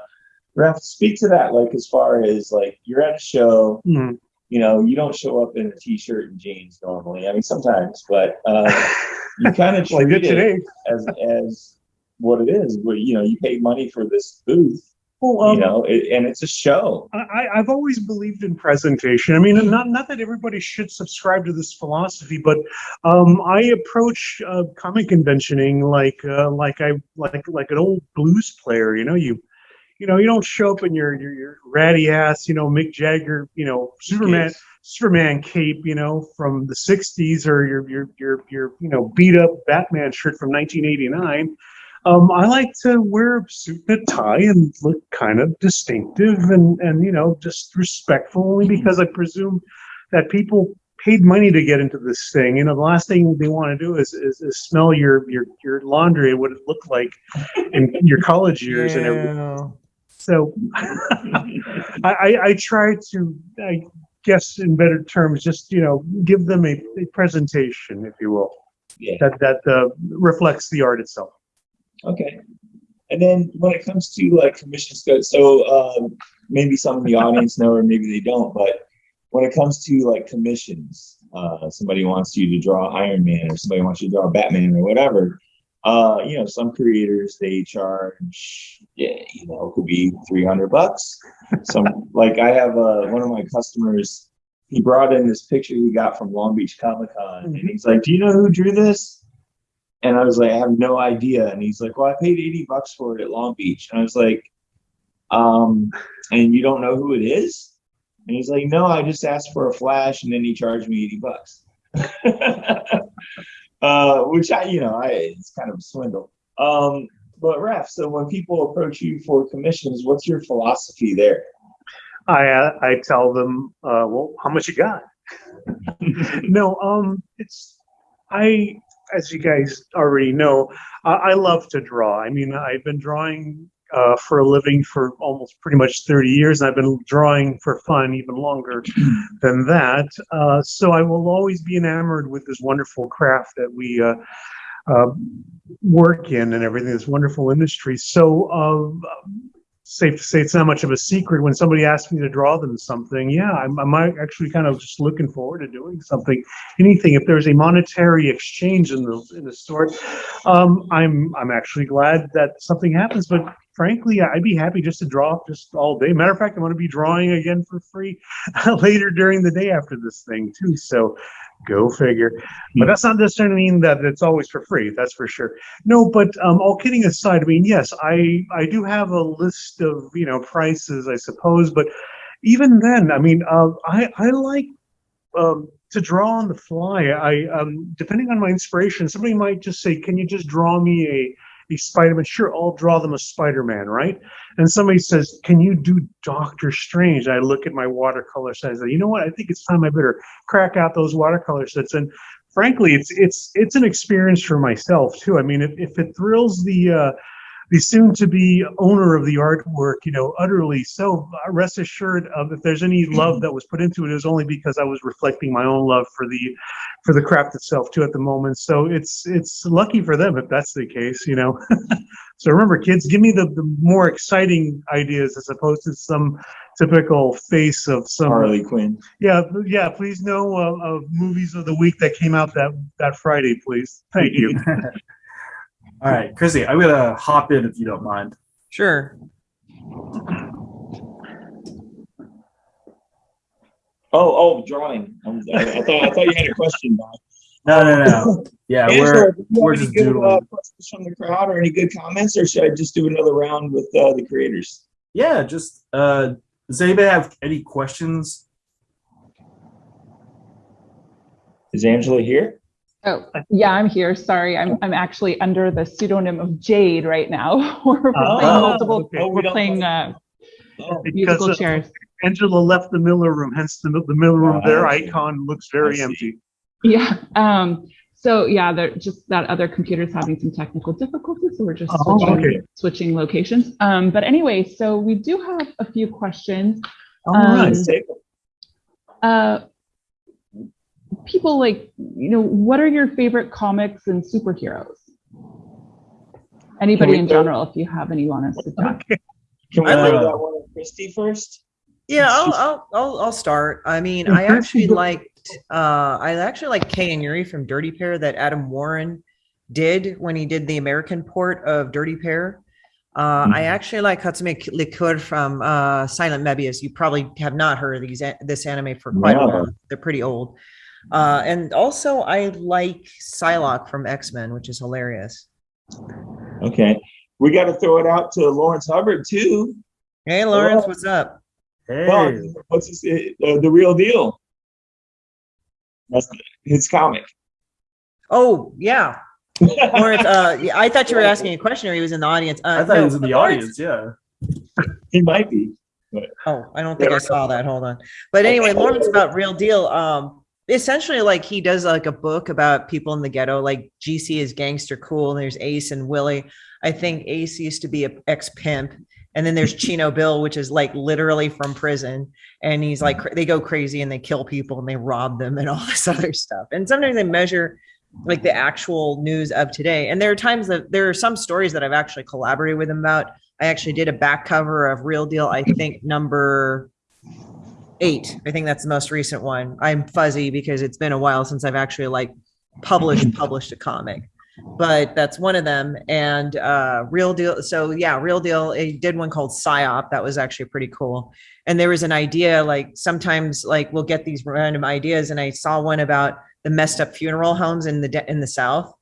Raph, speak to that. Like as far as like you're at a show, Mhm. you know, you don't show up in a t-shirt and jeans normally. I mean, sometimes, but uh, you kind of treat did it today. as as what it is. Where you know you pay money for this booth, Well, you um, know, it, and it's a show. I, I've always believed in presentation. I mean, not not that everybody should subscribe to this philosophy, but um, I approach uh, comic conventioning like uh, like I like like an old blues player. You know, you you know you don't show up in your your, your ratty ass, you know, Mick Jagger, you know, Superman Yes. Superman cape, you know, from the '60s, or your your your your you know beat up Batman shirt from 1989. Um, I like to wear a suit and a tie and look kind of distinctive and, and you know, just respectful only because I presume that people paid money to get into this thing. You know, the last thing they want to do is, is, is smell your, your, your laundry and what it looked like in your college years and everything. So I, I, I try to, I guess in better terms, just, you know, give them a, a presentation, if you will, Yeah. that, that uh, reflects the art itself. Okay. And then when it comes to like commission scope, so um, maybe some of the audience know or maybe they don't, but when it comes to like commissions, uh, somebody wants you to draw Iron Man or somebody wants you to draw Batman or whatever. Uh, you know, some creators they charge, yeah, you know, could be three hundred bucks. Some like I have uh, one of my customers. He brought in this picture he got from Long Beach Comic Con, and he's like, "Do you know who drew this?" And I was like, I have no idea. And he's like, Well, I paid 80 bucks for it at Long Beach. And I was like, Um, and you don't know who it is? And he's like, No, I just asked for a flash and then he charged me 80 bucks. uh, which I, you know, I it's kind of a swindle. Um, but Raph, so when people approach you for commissions, what's your philosophy there? I uh, I tell them, uh, well, how much you got? no, um, it's I, as you guys already know, I, I love to draw. I mean, I've been drawing uh, for a living for almost pretty much 30 years, and I've been drawing for fun even longer than that. Uh, so I will always be enamored with this wonderful craft that we uh, uh, work in and everything. This wonderful industry. So. Safe to say it's not much of a secret when somebody asks me to draw them something. Yeah, I'm, I'm actually kind of just looking forward to doing something, anything. If there's a monetary exchange in the in the sort, um, I'm I'm actually glad that something happens. But frankly, I'd be happy just to draw just all day. Matter of fact, I'm going to be drawing again for free later during the day after this thing too. So. Go figure. But that's not necessarily mean that it's always for free. That's for sure. No, but um, all kidding aside, I mean, yes, I I do have a list of you know prices, I suppose, but even then, I mean, uh, I I like um, to draw on the fly. I um, depending on my inspiration, somebody might just say, "Can you just draw me a a Spider-Man?" Sure, I'll draw them a Spider-Man, right? And somebody says, "Can you do Doctor Strange?" I look at my watercolor set. I say, "You know what? I think it's time I better crack out those watercolor sets." And frankly, it's it's it's an experience for myself too. I mean, if, if it thrills the uh, the soon-to-be owner of the artwork, you know, utterly so, uh, rest assured of if there's any love that was put into it, it was only because I was reflecting my own love for the for the craft itself too at the moment. So it's it's lucky for them if that's the case, you know. so remember, kids, give me the, the more exciting ideas as opposed to some typical face of some Harley Quinn. yeah, yeah. Please know uh, of movies of the week that came out that that Friday, please. Thank you. All right, Chrissy, I'm gonna hop in if you don't mind. Sure. Oh, oh, drawing. I'm- I, I thought I thought you had a question, Bob. No, no, no. Yeah, Angela, we're we're any just good uh, questions from the crowd or any good comments, or should I just do another round with uh, the creators? yeah. Just uh, does anybody have any questions? Is Angela here? Oh, yeah, I'm here. Sorry, I'm I'm actually under the pseudonym of Jade right now. we're we're Oh, playing multiple. okay. Oh, we We're don't playing know. uh, Oh, Because musical uh, chairs. Angela left the Miller Room, hence the the Miller Room. Ah, Their see. icon looks very empty. Yeah. Um. So yeah, they're just that other computer's having some technical difficulties, so we're just Oh, switching, okay. switching locations. Um. But anyway, so we do have a few questions. All Um, right. Let's take them. Uh, people like you know, what are your favorite comics and superheroes? Anybody in go- general, if you have any you want us to talk. Can we I throw like- that one at Christy first? Yeah, I'll, I'll, I'll, I'll start. I mean, I actually you liked, uh, I actually like Kei and Yuri from Dirty Pair that Adam Warren did when he did the American port of Dirty Pair. Uh, I Mhm. actually like Katsumi Liqueur from uh, Silent Möbius. You probably have not heard of these this anime for quite a while. They're pretty old. Uh, and also, I like Psylocke from X Men, which is hilarious. Okay. We got to throw it out to Lawrence Hubbard too. Hey, Lawrence, what's up? Hey, Well, what's his, uh, the real deal? That's his comic. Oh, yeah, Lawrence. Uh, yeah, I thought you were asking a question, or he was in the audience. Uh, I thought no, he was in the Lawrence- audience. Yeah. he might be. Oh, I don't think I saw that. Hold on. But anyway, Lawrence about real deal. Um, essentially, like he does like a book about people in the ghetto. Like GC is gangster cool. And there's Ace and Willie. I think Ace used to be a ex pimp, and then there's Chino Bill, which is like literally from prison. And he's like mm. they go crazy and they kill people and they rob them and all this other stuff. And sometimes they measure like the actual news of today. And there are times that there are some stories that I've actually collaborated with him about. I actually did a back cover of Real Deal, I think number eight. I think that's the most recent one. I'm fuzzy because it's been a while since I've actually like published published a comic. But that's one of them. And uh Real Deal. So yeah, Real Deal. I did one called PSYOP. That was actually pretty cool. And there was an idea like sometimes like we'll get these random ideas. And I saw one about the messed up funeral homes in the de- in the South.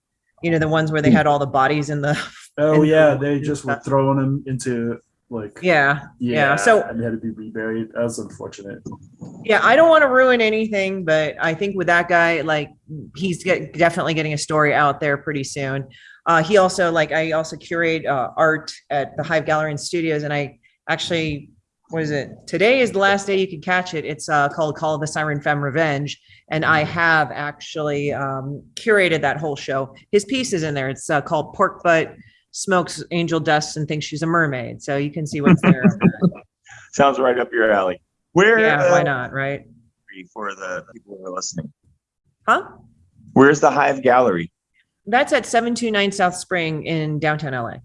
You know, the ones where they had all the bodies in the Oh And yeah, the- they just were throwing them into like yeah, yeah. So and had to be reburied. That was unfortunate. Yeah, I don't want to ruin anything, but I think with that guy, like he's get, definitely getting a story out there pretty soon. Uh, he also like I also curate uh, art at the Hive Gallery and Studios, and I actually what is it? Today is the last day you can catch it. It's uh, called Call of the Siren Femme Revenge, and I have actually um, curated that whole show. His piece is in there. It's uh, called Pork Butt Smokes Angel Dust and thinks she's a mermaid. So you can see what's there. Sounds right up your alley. Where? yeah, why uh, not? Right? For the people who are listening, Huh? where's the Hive Gallery? That's at 729 South Spring in downtown LA.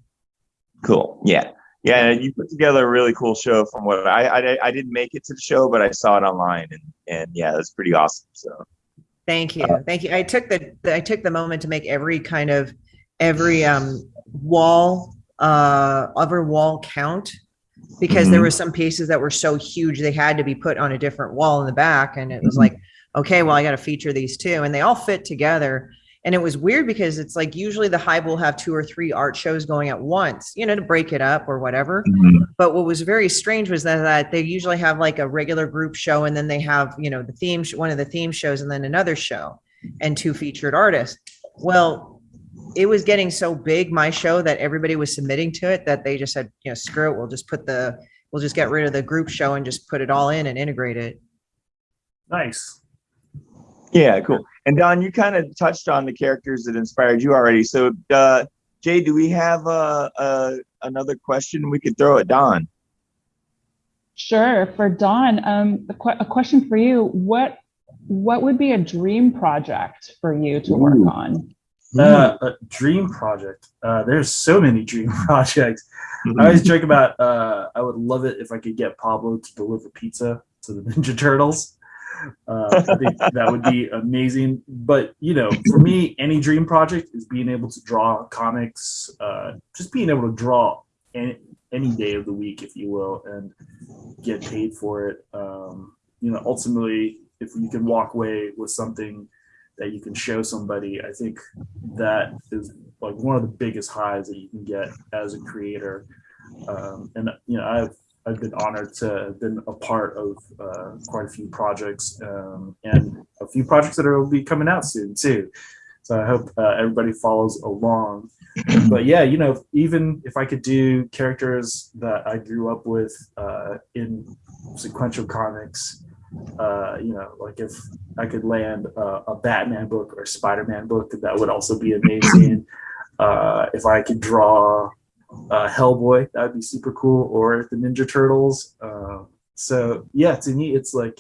Cool. Yeah. Yeah. You put together a really cool show from what I, I, I didn't make it to the show, but I saw it online and, and yeah, it's pretty awesome. So Thank you. Thank you. I took the I took the moment to make every kind of every um wall uh other wall count because there Mhm. were some pieces that were so huge they had to be put on a different wall in the back and it was like okay well I got to feature these two and they all fit together. And it was weird because it's like usually the hive will have two or three art shows going at once you know to break it up or whatever. But what was very strange was that, that they usually have like a regular group show and then they have you know the theme sh- one of the theme shows and then another show and two featured artists. Well it was getting so big my show that everybody was submitting to it that they just said you know screw it we'll just put the we'll just get rid of the group show and just put it all in and integrate it Nice. yeah, cool. And Don, you kind of touched on the characters that inspired you already. So, uh, Jay, do we have uh, uh, another question we could throw at Don? Sure. For Don, um, a, que- a question for you. What what would be a dream project for you to work Ooh. on? Uh, a dream project. Uh, there's so many dream projects. I always joke about. Uh, I would love it if I could get Pablo to deliver pizza to the Ninja Turtles. Uh, I think that would be amazing. But you know, for me, any dream project is being able to draw comics. Uh, just being able to draw any, any day of the week, if you will, and get paid for it. Um, you know, ultimately, if you can walk away with something that you can show somebody, I think that is like one of the biggest highs that you can get as a creator. Um, and you know, I've I've been honored to have been a part of uh, quite a few projects um, and a few projects that will be coming out soon too. So I hope uh, everybody follows along. But yeah, you know, even if I could do characters that I grew up with uh, in sequential comics, uh, you know, like if I could land a, a Batman book or a Spider-Man book, that would also be amazing. Uh, if I could draw uh, Hellboy, that would be super cool, or the Ninja Turtles. Uh, so yeah, to me, it's like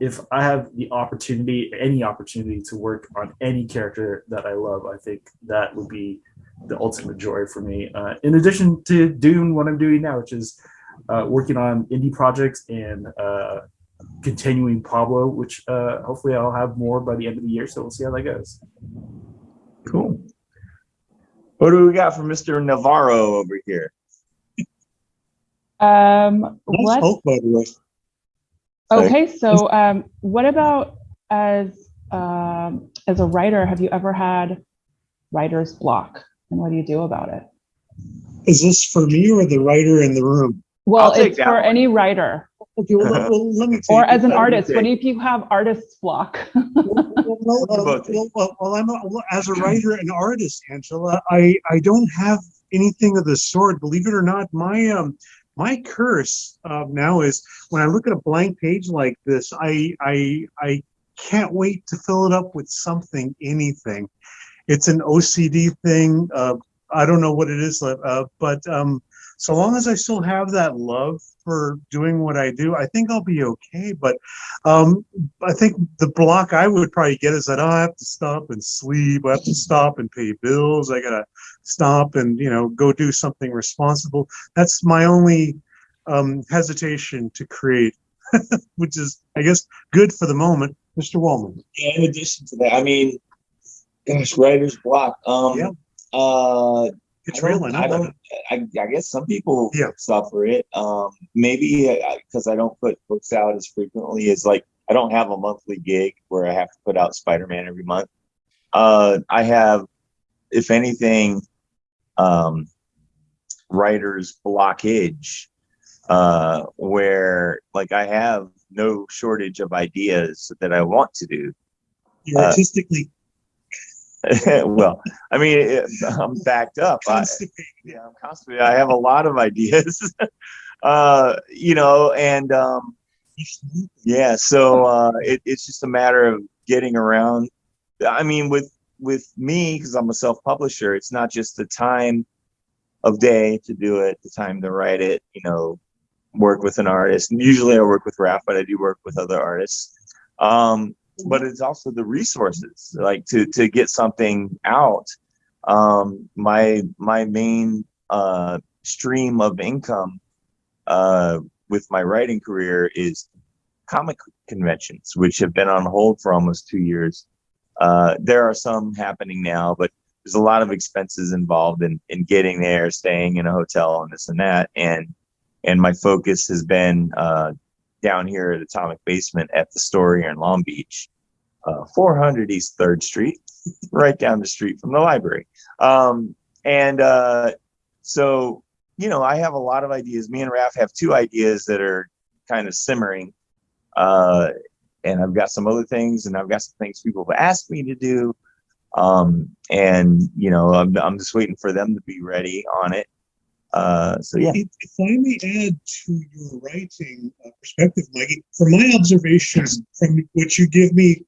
if I have the opportunity, any opportunity to work on any character that I love, I think that would be the ultimate joy for me. Uh, in addition to doing what I'm doing now, which is uh, working on indie projects and uh, continuing Pablo, which uh, hopefully I'll have more by the end of the year. So we'll see how that goes. Cool. What do we got from Mr. Navarro over here? Um, Nice let's, by the way. Okay, so um, what about as um, as a writer, have you ever had writer's block? And what do you do about it? Is this for me or the writer in the room? Well, it's for one. any writer Okay, well, let- well, let me. or take as an artist. What if you have artist's block? Well, well, We'll both take well, well, well, I'm a, well, as a writer and artist, Angela. I I don't have anything of the sort. Believe it or not, my um my curse uh, now is when I look at a blank page like this, I I I can't wait to fill it up with something, anything. It's an OCD thing. Uh, I don't know what it is, uh, but um, so long as I still have that love for doing what I do, I think I'll be okay. But um, I think the block I would probably get is that I have to stop and sleep. I have to stop and pay bills. I gotta stop and you know go do something responsible. That's my only um, hesitation to create, which is I guess good for the moment. Mr. Wellman. Yeah, in addition to that, I mean, gosh, writer's block. Um, Yeah. uh, It's I real. don't- I I don't. I, I guess some people Yeah. suffer it. Um, maybe because I don't put books out as frequently as like I don't have a monthly gig where I have to put out Spider-Man every month. Uh, I have, if anything, um, writer's blockage, uh, where like I have no shortage of ideas that I want to do. You're uh, artistically well, I mean, it, I'm backed up. I, yeah, I'm constantly. I have a lot of ideas, uh, you know, and um, yeah, so uh, it, it's just a matter of getting around. I mean, with with me because I'm a self-publisher, it's not just the time of day to do it, the time to write it. You know, work with an artist. And usually, I work with Raph, but I do work with other artists. Um, but it's also the resources, like to to get something out. Um, my my main uh, stream of income uh, with my writing career is comic conventions, which have been on hold for almost two years. Uh, there are some happening now, but there's a lot of expenses involved in in getting there, staying in a hotel, and this and that. And and my focus has been uh, down here at Atomic Basement at the store here in Long Beach, uh, 400 East Third Street, right down the street from the library. Um, and uh, so, you know, I have a lot of ideas. Me and Raph have two ideas that are kind of simmering. Uh, and I've got some other things, and I've got some things people have asked me to do. Um, and you know, I'm, I'm just waiting for them to be ready on it. Uh, so yeah. If, if I may add to your writing uh, perspective, Mikey, from my observations, from what you give me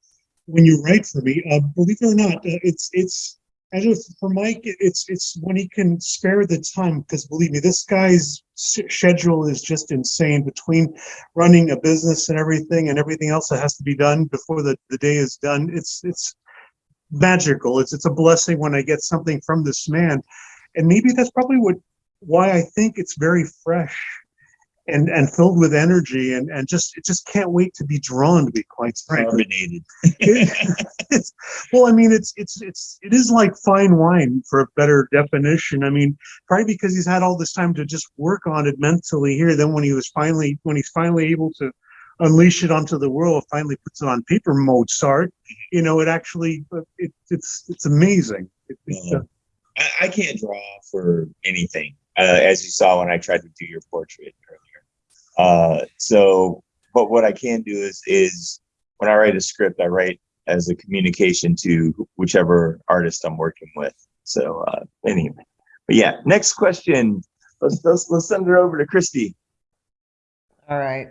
when you write for me, uh, believe it or not, uh, it's it's as for Mike, it's it's when he can spare the time. Because believe me, this guy's schedule is just insane between running a business and everything, and everything else that has to be done before the, the day is done. It's it's magical. It's it's a blessing when I get something from this man, and maybe that's probably what why I think it's very fresh and and filled with energy and and just it just can't wait to be drawn to be quite. Carbonated. Well, I mean, it's it's it's it is like fine wine for a better definition. I mean, probably because he's had all this time to just work on it mentally here. Then when he was finally when he's finally able to unleash it onto the world, finally puts it on paper. Mozart, you know, it actually it, it's it's amazing. It, it's, uh, I, I can't draw for anything, uh, as you saw when I tried to do your portrait earlier. Uh, so, but what I can do is is when I write a script, I write as a communication to whichever artist I'm working with. So, uh, anyway, but yeah, next question. Let's let's let's send it over to Christy. All right.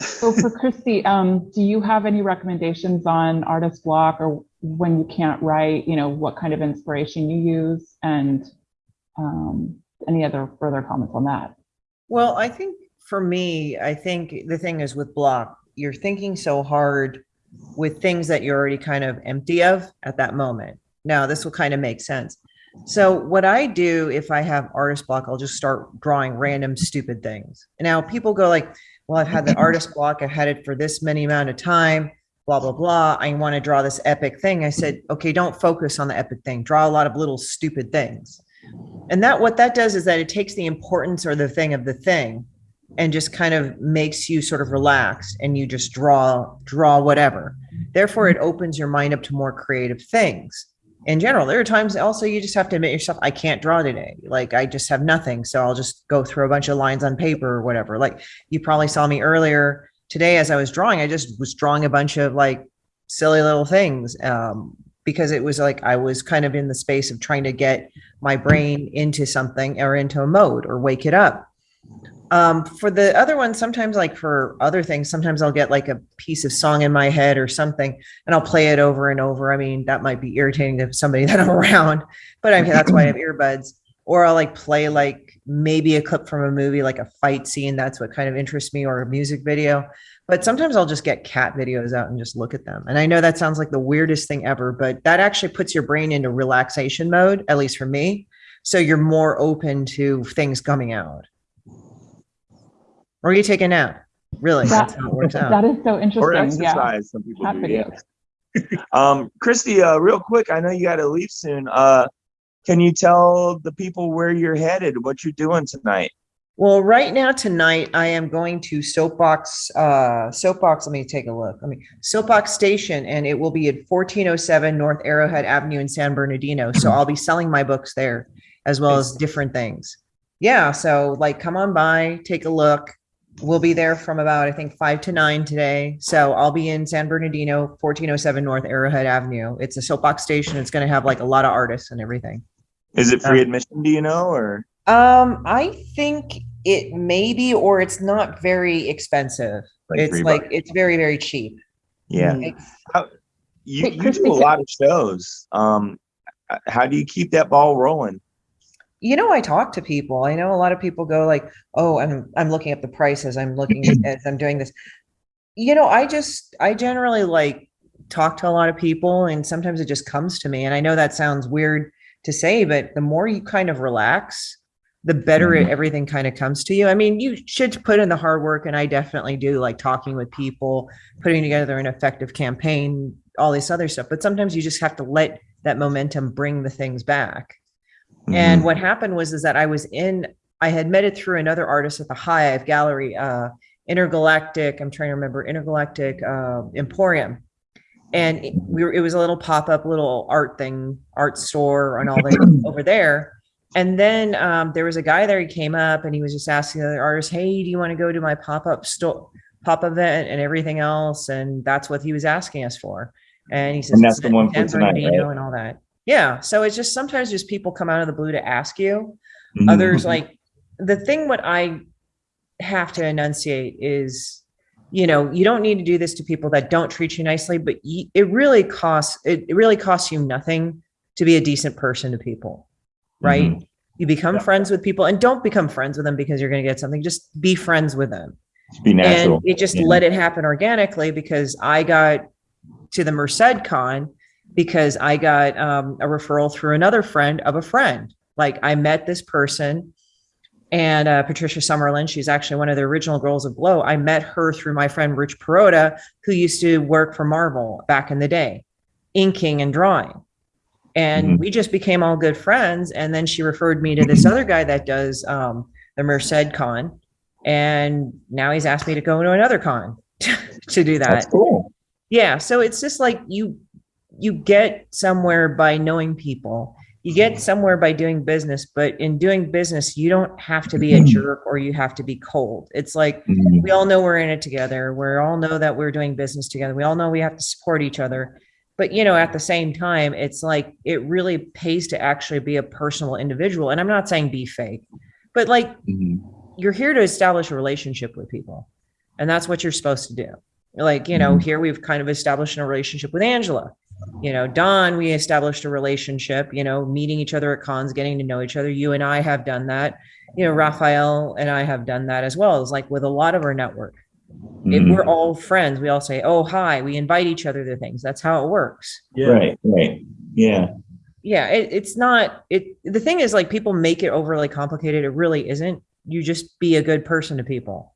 So for Christy, um, do you have any recommendations on artist block or when you can't write, you know, what kind of inspiration you use and um, any other further comments on that? Well, I think for me, I think the thing is with block, you're thinking so hard with things that you're already kind of empty of at that moment. Now, this will kind of make sense. So, what I do if I have artist block, I'll just start drawing random stupid things. Now people go like, "Well, I've had the artist block. I've had it for this many amount of time. Blah blah blah. I want to draw this epic thing." I said, "Okay, don't focus on the epic thing. Draw a lot of little stupid things." And that what that does is that it takes the importance or the thing of the thing and just kind of makes you sort of relax and you just draw draw whatever. Therefore, it opens your mind up to more creative things. In general, there are times also you just have to admit yourself, I can't draw today. Like I just have nothing. So I'll just go through a bunch of lines on paper or whatever. Like you probably saw me earlier today as I was drawing, I just was drawing a bunch of like silly little things um, because it was like I was kind of in the space of trying to get my brain into something or into a mode or wake it up. Um, for the other one, sometimes like for other things, sometimes I'll get like a piece of song in my head or something and I'll play it over and over. I mean, that might be irritating to somebody that I'm around, but I mean, that's why I have earbuds. Or I'll like play like maybe a clip from a movie, like a fight scene. That's what kind of interests me or a music video. But sometimes I'll just get cat videos out and just look at them. And I know that sounds like the weirdest thing ever, but that actually puts your brain into relaxation mode, at least for me. So you're more open to things coming out. Or you take a nap. Really, That- that's how it works out. is so Or interesting. Yeah. exercise, some people Cat do, videos. yes. Um, Christy, uh, real quick, I know you gotta leave soon. Uh, can you tell the people where you're headed, what you're doing tonight? Well, right now tonight I am going to Soapbox. Uh, Soapbox. Let me take a look. Let me Soapbox Station, and it will be at 1407 North Arrowhead Avenue in San Bernardino. So I'll be selling my books there as well as different things. Yeah. So like, come on by, take a look. We'll be there from about I think five to nine today. So I'll be in San Bernardino, 1407 North Arrowhead Avenue. It's a Soapbox Station. It's going to have like a lot of artists and everything. Is it free Um, admission, do you know, or? Um, I think it may be, or it's not very expensive. Like it's three like bucks? it's very very cheap. Yeah, It's- you, you do a lot of shows. Um, how do you keep that ball rolling? you know, I talk to people. I know a lot of people go like, "Oh, I'm I'm looking up the prices. I'm looking as I'm doing this." You know, I just I generally like talk to a lot of people, and sometimes it just comes to me. And I know that sounds weird to say, but the more you kind of relax, the better Mhm. everything kind of comes to you. I mean, you should put in the hard work, and I definitely do, like talking with people, putting together an effective campaign, all this other stuff. But sometimes you just have to let that momentum bring the things back. And Mhm. what happened was is that I was in, I had met it through another artist at the Hive Gallery, uh, Intergalactic. I'm trying to remember Intergalactic uh, Emporium, and it, we were. It was a little pop up, little art thing, art store, and all that over there. And then um, there was a guy there. He came up and he was just asking the other artists, "Hey, do you want to go to my pop up store, pop event, and everything else?" And that's what he was asking us for. And he says, And that's the one for tonight, right? and all that. Yeah. So it's just sometimes just people come out of the blue to ask you. Mhm. Others like the thing what I have to enunciate is, you know, you don't need to do this to people that don't treat you nicely, but it really costs it, it really costs you nothing to be a decent person to people, right? Mhm. You become Yeah. friends with people and don't become friends with them because you're going to get something. Just be friends with them Just be natural. and it just yeah. let it happen organically because I got to the Merced Con because I got um, a referral through another friend of a friend. Like I met this person and uh, Patricia Summerland, she's actually one of the original girls of Glow. I met her through my friend Rich Perrotta, who used to work for Marvel back in the day, inking and drawing. And Mhm. we just became all good friends. And then she referred me to this other guy that does um, the Merced Con. And now he's asked me to go to another con to do that. That's cool. Yeah, so it's just like you you get somewhere by knowing people. You get somewhere by doing business, but in doing business, you don't have to be a jerk or you have to be cold. It's like Mhm. we all know we're in it together. We all know that we're doing business together. We all know we have to support each other. But you know, at the same time, it's like it really pays to actually be a personal individual. And I'm not saying be fake, but like Mhm. you're here to establish a relationship with people and that's what you're supposed to do like you know Mhm. here we've kind of established a relationship with angela you know don we established a relationship you know meeting each other at cons getting to know each other you and i have done that you know raphael and i have done that as well it's like with a lot of our network if Mhm. we're all friends we all say oh hi we invite each other to things that's how it works Yeah. Right, right. Yeah. yeah it, it's not it the thing is like people make it overly complicated it really isn't you just be a good person to people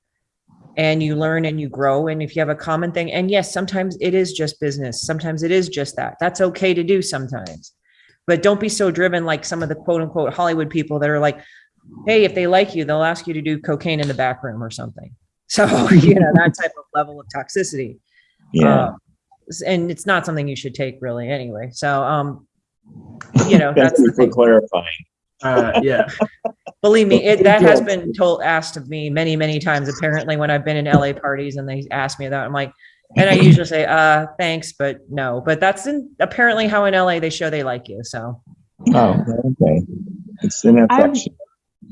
and you learn and you grow and if you have a common thing and yes sometimes it is just business sometimes it is just that that's okay to do sometimes but don't be so driven like some of the quote unquote Hollywood people that are like, hey, if they like you, they'll ask you to do cocaine in the back room or something. So, you know, that type of level of toxicity. Yeah. Uh, and it's not something you should take really anyway. So, um, you know, that's for thing. clarifying. Uh, yeah. Believe me, it, that has been told, asked of me many, many times. Apparently, when I've been in LA parties and they ask me that, I'm like, and I usually say, uh, thanks, but no. But that's in, apparently how in LA they show they like you. So, Oh, okay. It's an I'm- affection.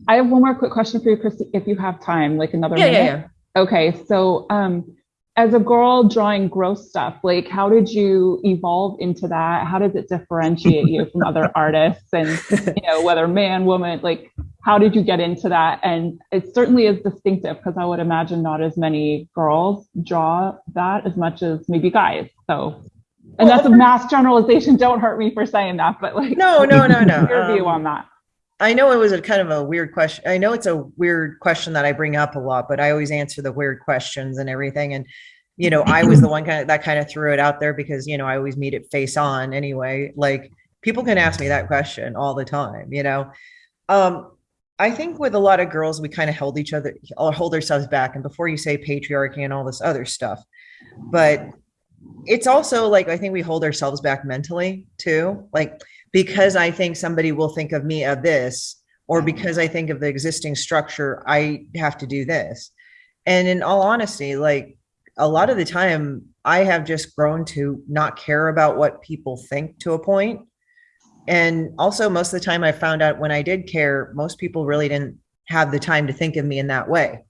I have one more quick question for you, Christy, if you have time, like another yeah, minute. yeah, yeah. Okay, so um, as a girl drawing gross stuff, like how did you evolve into that? How does it differentiate you from other artists? And you know, whether man, woman, like how did you get into that? And it certainly is distinctive because I would imagine not as many girls draw that as much as maybe guys. So, and that's a mass generalization. Don't hurt me for saying that, but like, No, no, no, no. Your view Um, on that? I know it was a kind of a weird question. I know it's a weird question that I bring up a lot, but I always answer the weird questions and everything. And, you know, I was the one kind of that kind of threw it out there because, you know, I always meet it face on anyway. Like people can ask me that question all the time, you know. Um, I think with a lot of girls, we kind of held each other or hold ourselves back. And before you say patriarchy and all this other stuff, but it's also like I think we hold ourselves back mentally too. Like because I think somebody will think of me of this, or mm-hmm. because I think of the existing structure, I have to do this. And in all honesty, like a lot of the time, I have just grown to not care about what people think to a point. And also, most of the time, I found out when I did care, most people really didn't have the time to think of me in that way.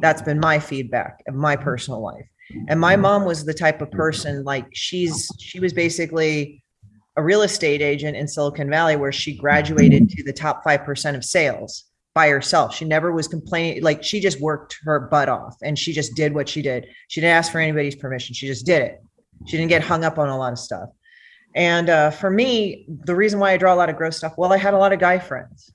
That's been my feedback of my personal life. And my mm-hmm. mom was the type of person like she's she was basically a real estate agent in Silicon Valley where she graduated to the top 5% of sales by herself. She never was complaining. Like she just worked her butt off and she just did what she did. She didn't ask for anybody's permission. She just did it. She didn't get hung up on a lot of stuff. And uh, for me, the reason why I draw a lot of gross stuff, well, I had a lot of guy friends.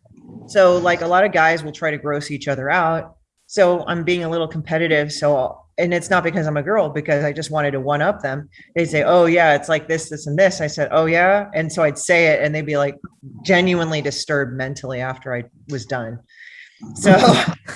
So like a lot of guys will try to gross each other out. So I'm being a little competitive. So, and it's not because I'm a girl, because I just wanted to one up them. They'd say, Oh yeah, it's like this, this, and this. I said, Oh yeah. And so I'd say it and they'd be like genuinely disturbed mentally after I was done. So,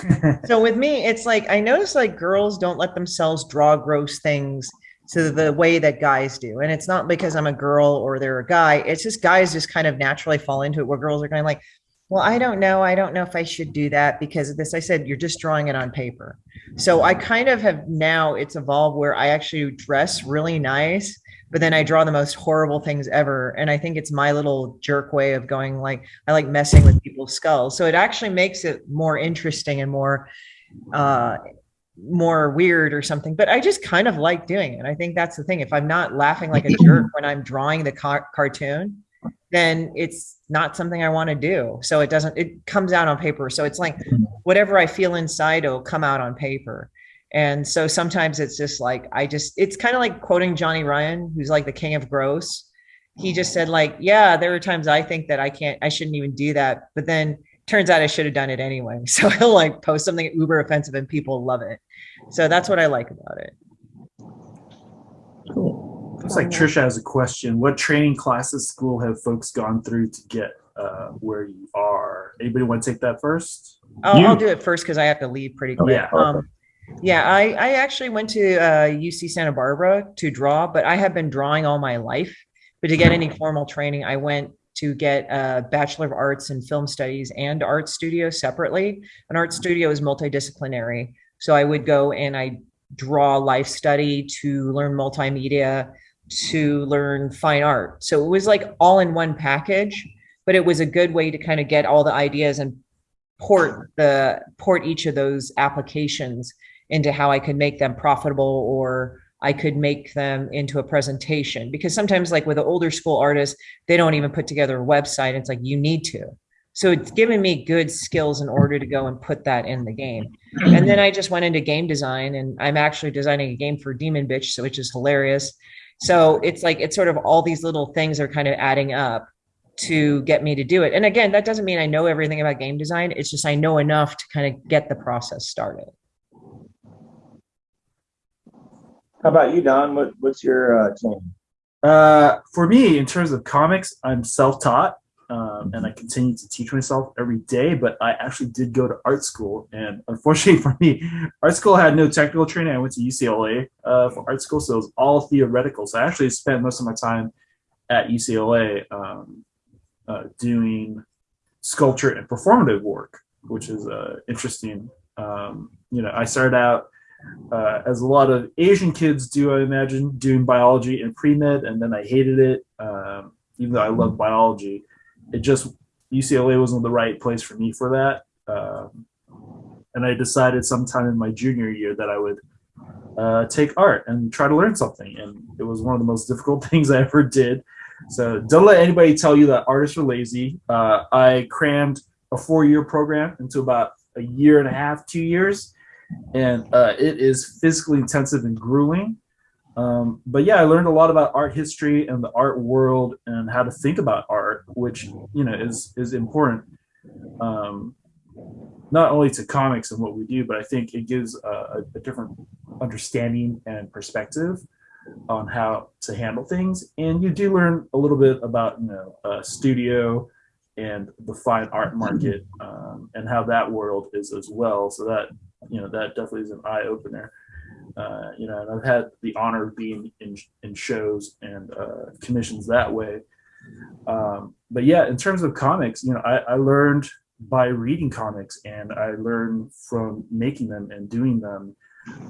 so with me, it's like, I notice like girls don't let themselves draw gross things to the way that guys do. And it's not because I'm a girl or they're a guy. It's just guys just kind of naturally fall into it where girls are kind of like, well, I don't know. I don't know if I should do that because of this. I said, you're just drawing it on paper. So I kind of have now it's evolved where I actually dress really nice, but then I draw the most horrible things ever. And I think it's my little jerk way of going like, I like messing with people's skulls. So it actually makes it more interesting and more, uh, more weird or something, but I just kind of like doing it. I think that's the thing. If I'm not laughing like a jerk when I'm drawing the car- cartoon, then it's not something I want to do. So it doesn't, it comes out on paper. So it's like mm-hmm. whatever I feel inside will come out on paper. And so sometimes it's just like, I just, it's kind of like quoting Johnny Ryan, who's like the king of gross. He just said, like, yeah, there are times I think that I can't, I shouldn't even do that. But then turns out I should have done it anyway. So he'll like post something uber offensive and people love it. So that's what I like about it. Cool. Looks like Trisha has a question. What training classes school have folks gone through to get uh, where you are? Anybody want to take that first? I'll, I'll do it first because I have to leave pretty quick. yeah. Um, yeah, I, I actually went to uh, UC Santa Barbara to draw, but I have been drawing all my life. But to get any formal training, I went to get a Bachelor of Arts in Film Studies and art studio separately. An art studio is multidisciplinary. So I would go and I draw life study to learn multimedia, to learn fine art. So it was like all in one package, but it was a good way to kind of get all the ideas and port the port each of those applications into how I could make them profitable or I could make them into a presentation because sometimes like with the older school artists, they don't even put together a website. It's like you need to. So it's given me good skills in order to go and put that in the game. And then I just went into game design and I'm actually designing a game for Demon Bitch, so which is hilarious. So it's like it's sort of all these little things are kind of adding up to get me to do it. And again, that doesn't mean I know everything about game design. It's just I know enough to kind of get the process started. How about you, Don? What, what's your uh, training? Uh, for me, in terms of comics, I'm self-taught, um, and I continue to teach myself every day. But I actually did go to art school, and unfortunately for me, art school had no technical training. I went to UCLA uh, for art school, so it was all theoretical. So I actually spent most of my time at UCLA um, uh, doing sculpture and performative work, which is uh, interesting. Um, you know, I started out uh, as a lot of Asian kids do, I imagine, doing biology and pre-med, and then I hated it. Um, even though I love biology, it just UCLA wasn't the right place for me for that. Um, and I decided sometime in my junior year that I would uh, take art and try to learn something. And it was one of the most difficult things I ever did. So don't let anybody tell you that artists are lazy. Uh, I crammed a four-year program into about a year and a half, two years and uh, it is physically intensive and grueling. Um, but yeah, I learned a lot about art history and the art world and how to think about art, which you know is is important. Um, not only to comics and what we do, but I think it gives a, a different understanding and perspective on how to handle things. And you do learn a little bit about you know uh, studio and the fine art market um, and how that world is as well. So that you know that definitely is an eye opener. Uh, you know, and I've had the honor of being in in shows and uh, commissions that way. Um, but yeah, in terms of comics, you know, I, I learned by reading comics and I learned from making them and doing them.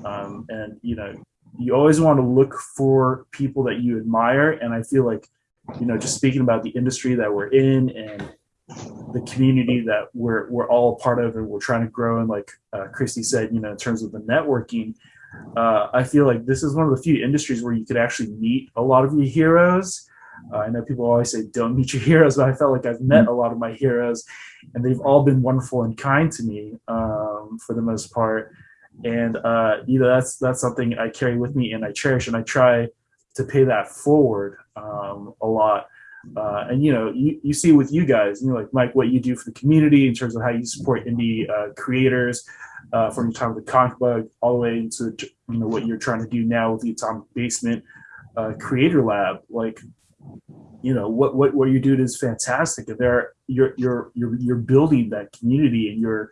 Um, and you know, you always want to look for people that you admire. And I feel like, you know, just speaking about the industry that we're in and the community that we're we're all part of and we're trying to grow and like uh, Christy said you know in terms of the networking uh, I feel like this is one of the few industries where you could actually meet a lot of your heroes. Uh, I know people always say don't meet your heroes but I felt like I've met a lot of my heroes and they've all been wonderful and kind to me um, for the most part. And uh, you know that's that's something I carry with me and I cherish and I try to pay that forward um, a lot. Uh, and you know, you, you see with you guys, you know, like Mike, what you do for the community in terms of how you support indie uh, creators uh, from the time of the Comic Bug all the way into you know what you're trying to do now with the Atomic Basement uh, Creator Lab. Like, you know, what what what you doing is fantastic. And there, you're you're you're you're building that community, and you're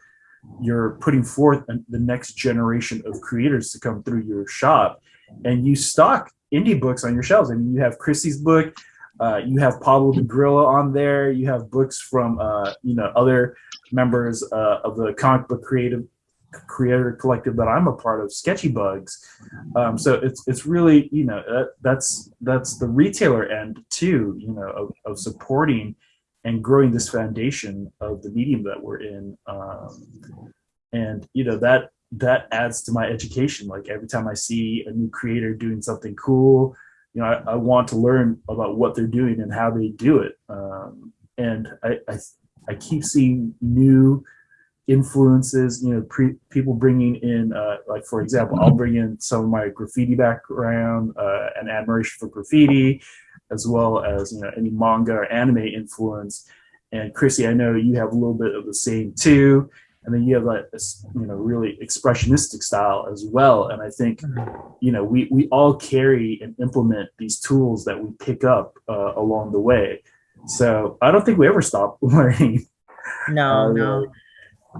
you're putting forth the next generation of creators to come through your shop, and you stock indie books on your shelves. I mean, you have Chrissy's book. Uh, you have Pablo de Grillo on there. You have books from uh, you know other members uh, of the comic book creative creator collective that I'm a part of, Sketchy Bugs. Um, so it's it's really you know that, that's that's the retailer end too. You know of, of supporting and growing this foundation of the medium that we're in. Um, and you know that that adds to my education. Like every time I see a new creator doing something cool you know, I, I, want to learn about what they're doing and how they do it. Um, and I, I, I, keep seeing new influences, you know, pre, people bringing in, uh, like, for example, I'll bring in some of my graffiti background uh, and admiration for graffiti, as well as, you know, any manga or anime influence. And Chrissy, I know you have a little bit of the same too. And then you have like this you know really expressionistic style as well. And i think you know we we all carry and implement these tools that we pick up uh, along the way. So i don't think we ever stop learning. No uh, no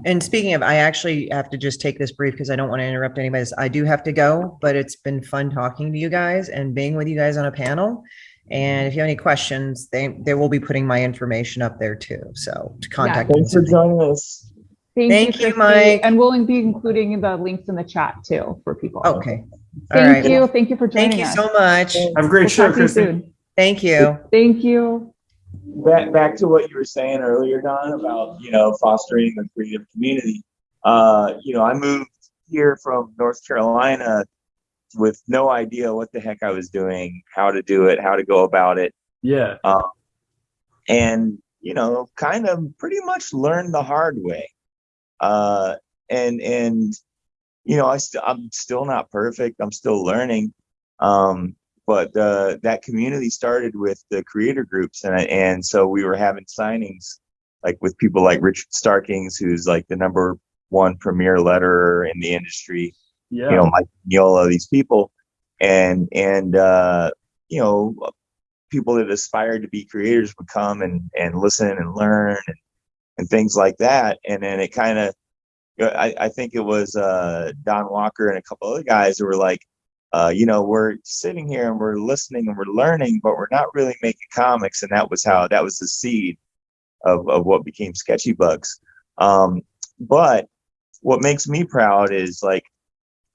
and speaking of i actually have to just take this brief because i don't want to interrupt anybody i do have to go but it's been fun talking to you guys and being with you guys on a panel and if you have any questions they they will be putting my information up there too so to contact yeah, thanks for joining us Thank, Thank you, you Mike. And we'll be including the links in the chat too for people. Okay. Thank you. Thank you for joining us. Thank you us. so much. Have a great we'll show, Kristen. Thank you. Thank you. Back, back to what you were saying earlier, Don, about, you know, fostering a creative community. Uh, you know, I moved here from North Carolina with no idea what the heck I was doing, how to do it, how to go about it. Yeah. Um, and, you know, kind of pretty much learned the hard way uh, and and you know I st- I'm still not perfect. I'm still learning. Um, but uh, that community started with the creator groups, and and so we were having signings like with people like Richard Starkings, who's like the number one premier letterer in the industry. Yeah. You know, Mike Mignola, these people, and and uh, you know, people that aspired to be creators would come and and listen and learn and, and things like that. And then it kind of, I, I think it was uh, Don Walker and a couple other guys who were like, uh, you know, we're sitting here and we're listening and we're learning, but we're not really making comics. And that was how that was the seed of, of what became Sketchy Bugs. Um, but what makes me proud is like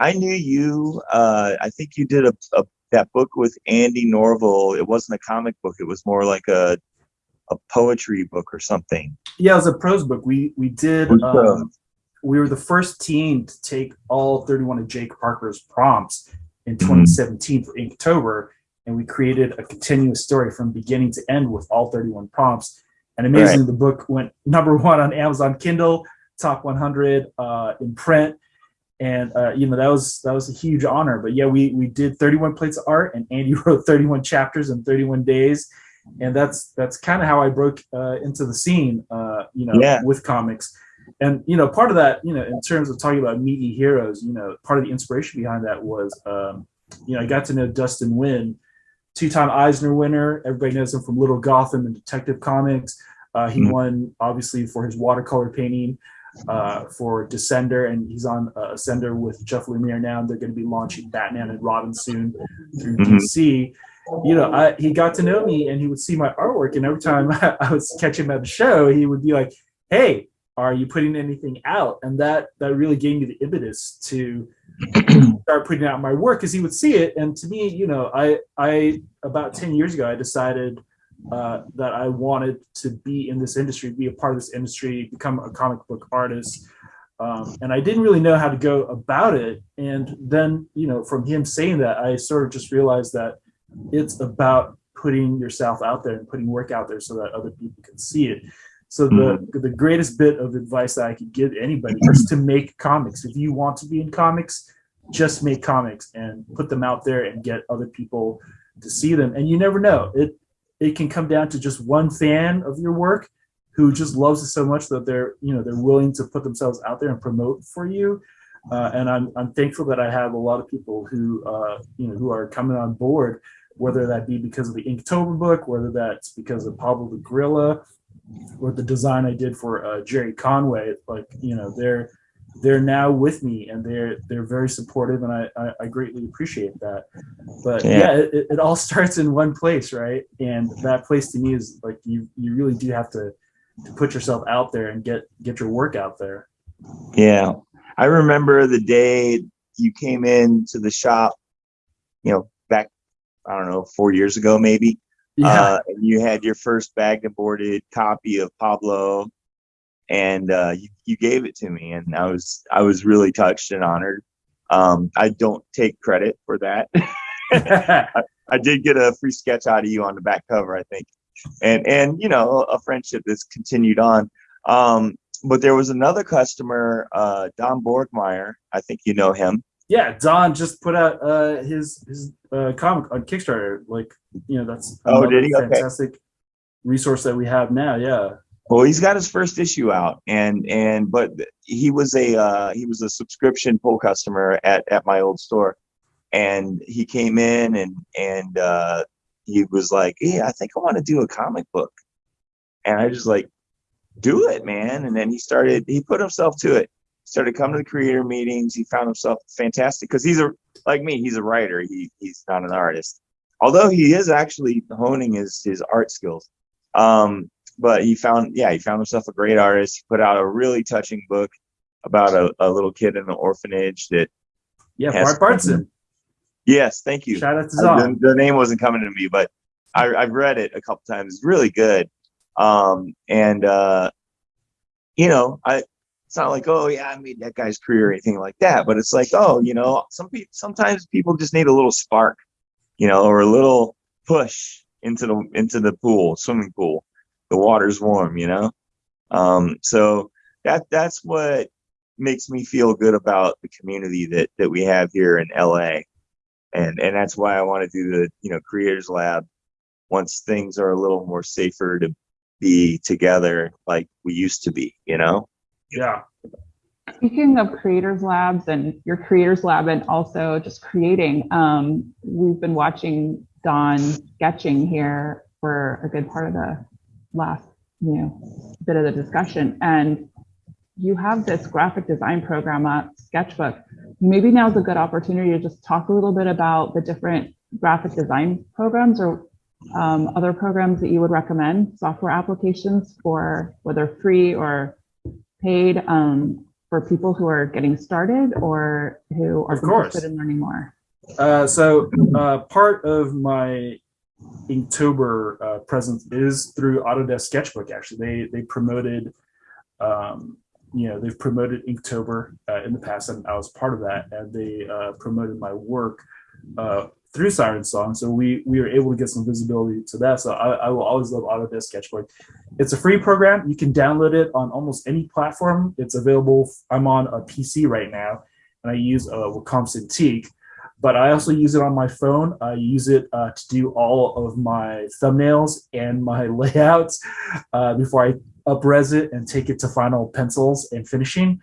I knew you. Uh, I think you did a, a that book with Andy Norval. It wasn't a comic book. It was more like a a poetry book or something. Yeah, it was a prose book. We we did. It was prose. Um, we were the first team to take all 31 of Jake Parker's prompts in 2017 for Inktober, and we created a continuous story from beginning to end with all 31 prompts. And amazingly, the book went number one on Amazon Kindle, top 100 uh, in print, and uh, you know that was that was a huge honor. But yeah, we we did 31 plates of art, and Andy wrote 31 chapters in 31 days, and that's that's kind of how I broke uh, into the scene, uh, you know, Yeah. with comics. And you know, part of that, you know, in terms of talking about meaty heroes, you know, part of the inspiration behind that was, um, you know, I got to know Dustin Nguyen, two-time Eisner winner. Everybody knows him from Little Gotham and Detective Comics. Uh, he Mhm. won obviously for his watercolor painting uh, for Descender, and he's on uh, Ascender with Jeff Lemire now. They're going to be launching Batman and Robin soon through Mhm. DC. You know, I, he got to know me, and he would see my artwork, and every time I would catch him at the show, he would be like, "Hey, are you putting anything out?" And that that really gave me the impetus to start putting out my work because he would see it. And to me, you know, I I about ten years ago, I decided uh, that I wanted to be in this industry, be a part of this industry, become a comic book artist. Um, and I didn't really know how to go about it. And then, you know, from him saying that, I sort of just realized that it's about putting yourself out there and putting work out there so that other people can see it. So the the greatest bit of advice that I could give anybody is to make comics. If you want to be in comics, just make comics and put them out there and get other people to see them. And you never know. It it can come down to just one fan of your work who just loves it so much that they're you know they're willing to put themselves out there and promote for you. Uh, and I'm I'm thankful that I have a lot of people who uh, you know who are coming on board, whether that be because of the Inktober book, whether that's because of Pablo the Gorilla, or the design I did for uh, Gerry Conway. Like you know they're they're now with me and they're they're very supportive and I I, I greatly appreciate that. But Yeah. yeah, it, it all starts in one place, right? And that place to me is like you you really do have to to put yourself out there and get get your work out there. Yeah. I remember the day you came in to the shop, you know, back, I don't know, four years ago, maybe. Uh, and you had your first bagged and boarded copy of Pablo and uh, you, you gave it to me and I was, I was really touched and honored. Um, I don't take credit for that. I did get a free sketch out of you on the back cover, I think. And, and, you know, a friendship that's continued on. Um, but there was another customer, uh, Don Borgmeyer. I think you know him. Yeah, Don just put out uh, his his uh, comic on Kickstarter. Like you know that's Oh, did he? Okay. fantastic resource that we have now. Yeah. Well, he's got his first issue out, and and but he was a uh, he was a subscription pull customer at at my old store, and he came in and and uh, he was like, "Yeah, I think I want to do a comic book," and I just like, "Do it, man!" And then he started. He put himself to it. Started coming to the creator meetings. He found himself fantastic because he's a like me. He's a writer. He he's not an artist, although he is actually honing his his art skills. Um, but he found yeah he found himself a great artist he put out a really touching book about a, a little kid in an orphanage that Yeah. Bart Bartson. yes thank you Shout out to Zon. the, the name wasn't coming to me but I, i've read it a couple times it's really good um and uh you know i it's not like oh yeah i made that guy's career or anything like that but it's like oh you know some people sometimes people just need a little spark you know or a little push into the into the pool swimming pool. The water's warm you know? Um so that that's what makes me feel good about the community that that we have here in la and and that's why i want to do the you know creators lab once things are a little more safer to be together like we used to be you know Yeah. Speaking of creators labs and your creators lab and also just creating, um, we've been watching Don sketching here for a good part of the last, you know, bit of the discussion. And you have this graphic design program at Sketchbook. Maybe now's a good opportunity to just talk a little bit about the different graphic design programs or um, other programs that you would recommend, software applications for whether free or paid um, for people who are getting started or who are interested in learning more. Uh, so uh, part of my Inktober uh, presence is through Autodesk Sketchbook. Actually, they they promoted, um, you know, they've promoted Inktober uh, in the past, and I was part of that. And they uh, promoted my work uh, through Siren Song, so we we were able to get some visibility to that. So I, I will always love Autodesk Sketchbook. It's a free program. You can download it on almost any platform. It's available. I'm on a PC right now, and I use uh, Wacom Cintiq but I also use it on my phone. I use it uh, to do all of my thumbnails and my layouts uh, before I upres it and take it to final pencils and finishing.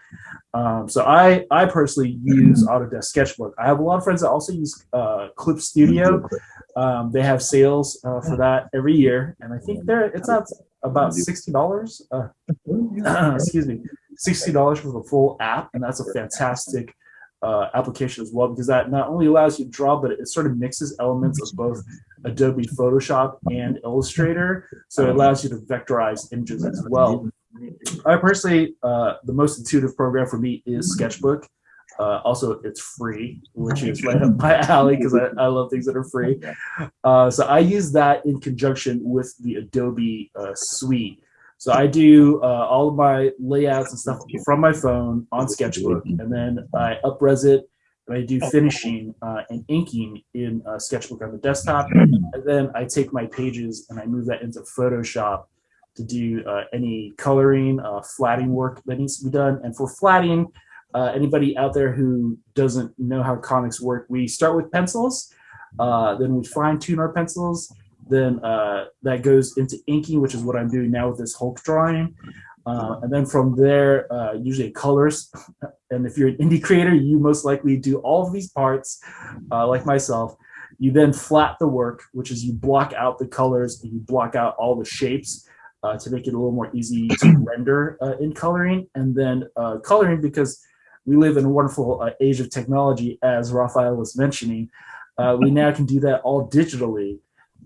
Um, so I, I personally use Autodesk Sketchbook. I have a lot of friends that also use uh, Clip Studio. Um, they have sales uh, for that every year, and I think they're it's not about sixty dollars. Uh, excuse me, sixty dollars for the full app, and that's a fantastic uh, application as well because that not only allows you to draw, but it sort of mixes elements of both Adobe Photoshop and Illustrator. So it allows you to vectorize images as well. I personally, uh, the most intuitive program for me is Sketchbook. Uh, also, it's free, which is right up my alley because I, I love things that are free. Uh, so I use that in conjunction with the Adobe uh, suite. So I do uh, all of my layouts and stuff from my phone on Sketchbook, and then I upres it, and I do finishing uh, and inking in uh, Sketchbook on the desktop, and then I take my pages and I move that into Photoshop to do uh, any coloring, uh, flatting work that needs to be done. And for flatting, uh, anybody out there who doesn't know how comics work, we start with pencils, uh, then we fine tune our pencils, then uh, that goes into inking, which is what I'm doing now with this Hulk drawing. Uh, and then from there, uh, usually colors. And if you're an indie creator, you most likely do all of these parts, uh, like myself. You then flat the work, which is you block out the colors and you block out all the shapes uh, to make it a little more easy to render uh, in coloring. And then uh, coloring, because we live in a wonderful uh, age of technology, as Rafael was mentioning, uh, we now can do that all digitally.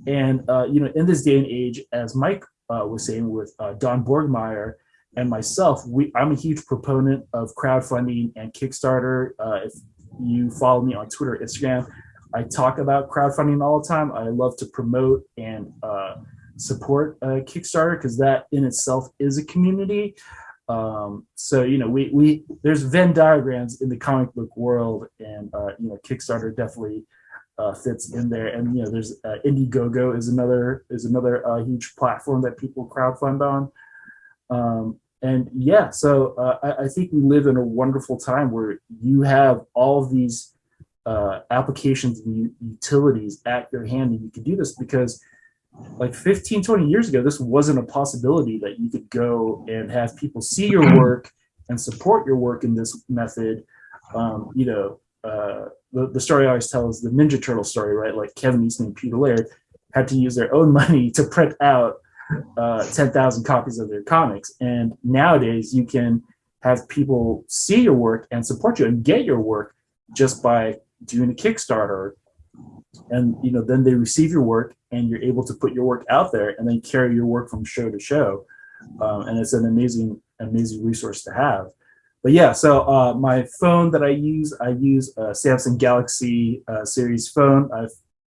And uh, you know, in this day and age, as Mike uh, was saying with uh, Don Borgmeyer and myself, we I'm a huge proponent of crowdfunding and Kickstarter. Uh, if you follow me on Twitter, Instagram, I talk about crowdfunding all the time. I love to promote and uh, support uh, Kickstarter because that in itself is a community. Um, so you know, we we there's Venn diagrams in the comic book world, and uh, you know, Kickstarter definitely uh, fits in there. And you know, there's uh, Indiegogo is another is another uh, huge platform that people crowdfund on. Um, and yeah, so uh, I, I think we live in a wonderful time where you have all of these uh, applications and utilities at your hand, and you can do this because like 15 20 years ago this wasn't a possibility that you could go and have people see your work and support your work in this method um, you know uh, the, the story I always tell is the Ninja Turtle story, right? Like Kevin Eastman and Peter Laird had to use their own money to print out uh, 10,000 copies of their comics. And nowadays you can have people see your work and support you and get your work just by doing a Kickstarter. And, you know, then they receive your work and you're able to put your work out there and then carry your work from show to show. Um, and it's an amazing, amazing resource to have but yeah, so uh, my phone that I use, I use a Samsung Galaxy uh, series phone. I've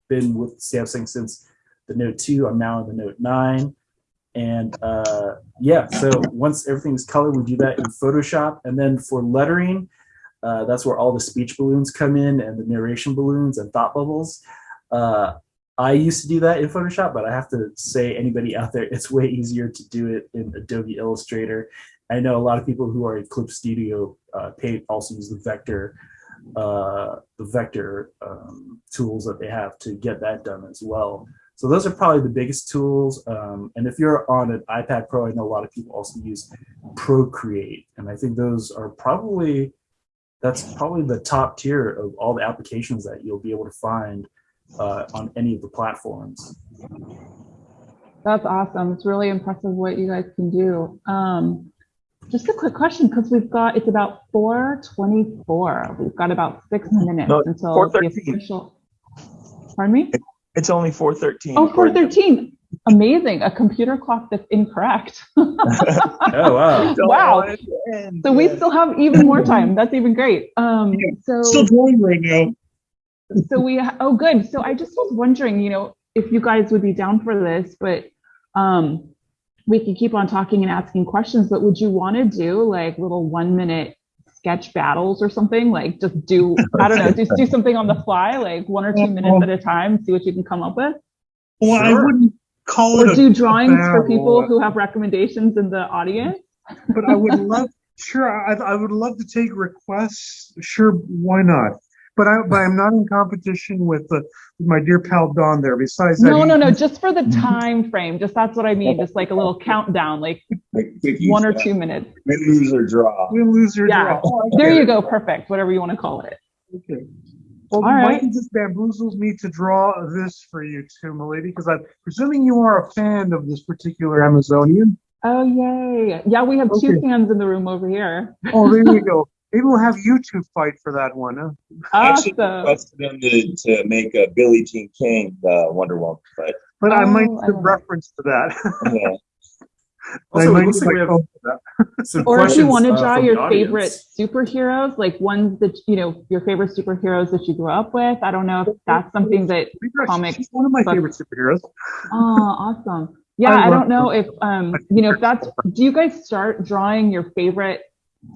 been with Samsung since the Note 2. I'm now in the Note 9. And uh, yeah, so once everything's colored, we do that in Photoshop. And then for lettering, uh, that's where all the speech balloons come in and the narration balloons and thought bubbles. Uh, I used to do that in Photoshop, but I have to say anybody out there, it's way easier to do it in Adobe Illustrator. I know a lot of people who are in Clip Studio uh, Paint also use the vector, uh, the vector um, tools that they have to get that done as well. So those are probably the biggest tools. Um, and if you're on an iPad Pro, I know a lot of people also use Procreate, and I think those are probably that's probably the top tier of all the applications that you'll be able to find uh, on any of the platforms. That's awesome. It's really impressive what you guys can do. Um, just a quick question, because we've got, it's about four twenty-four. We've got about six minutes No, until the official. Pardon me? It's only four thirteen. Oh, four thirteen. Amazing. A computer clock that's incorrect. Oh wow! Wow. So we still have even more time. That's even great. Um, Still so, drawing right now. so we, oh, good. So I just was wondering, you know, if you guys would be down for this, but, um, we could keep on talking and asking questions, but would you want to do like little one minute sketch battles or something? Like just do, I don't know, just do something on the fly, like one or two minutes at a time, see what you can come up with? Well, I wouldn't call Or it a, do drawings for people who have recommendations in the audience? but I would love, sure, I, I would love to take requests. Sure, why not? But I, but I'm not in competition with the, with my dear pal Don there. Besides that, No, no, no, just for the time frame. Just that's what I mean. Just like a little countdown, like one or two minutes. Win, lose or draw. Win, lose, or Yeah. draw. Oh, There you go. Perfect. Whatever you want to call it. Okay. Well, All right. Mikey just bamboozles me to draw this for you too, milady, because I'm presuming you are a fan of this particular Amazonian. Oh, yay. Yeah, we have two Okay. fans in the room over here. Oh, there you go. Maybe we'll have you two fight for that one, huh? I actually Awesome. requested them to, to make a Billie Jean King uh, Wonder Woman, but But I might Oh, I give reference to that. yeah. Also, I it might looks like we have phone for that. some Or if you want to uh, draw from the your favorite superheroes, like ones that, you know, your favorite superheroes that you grew up with. I don't know if that's something that, She's Comic She's one of my book. favorite superheroes. oh, awesome. Yeah, I I don't know if, um, you know, if that's, do you guys start drawing your favorite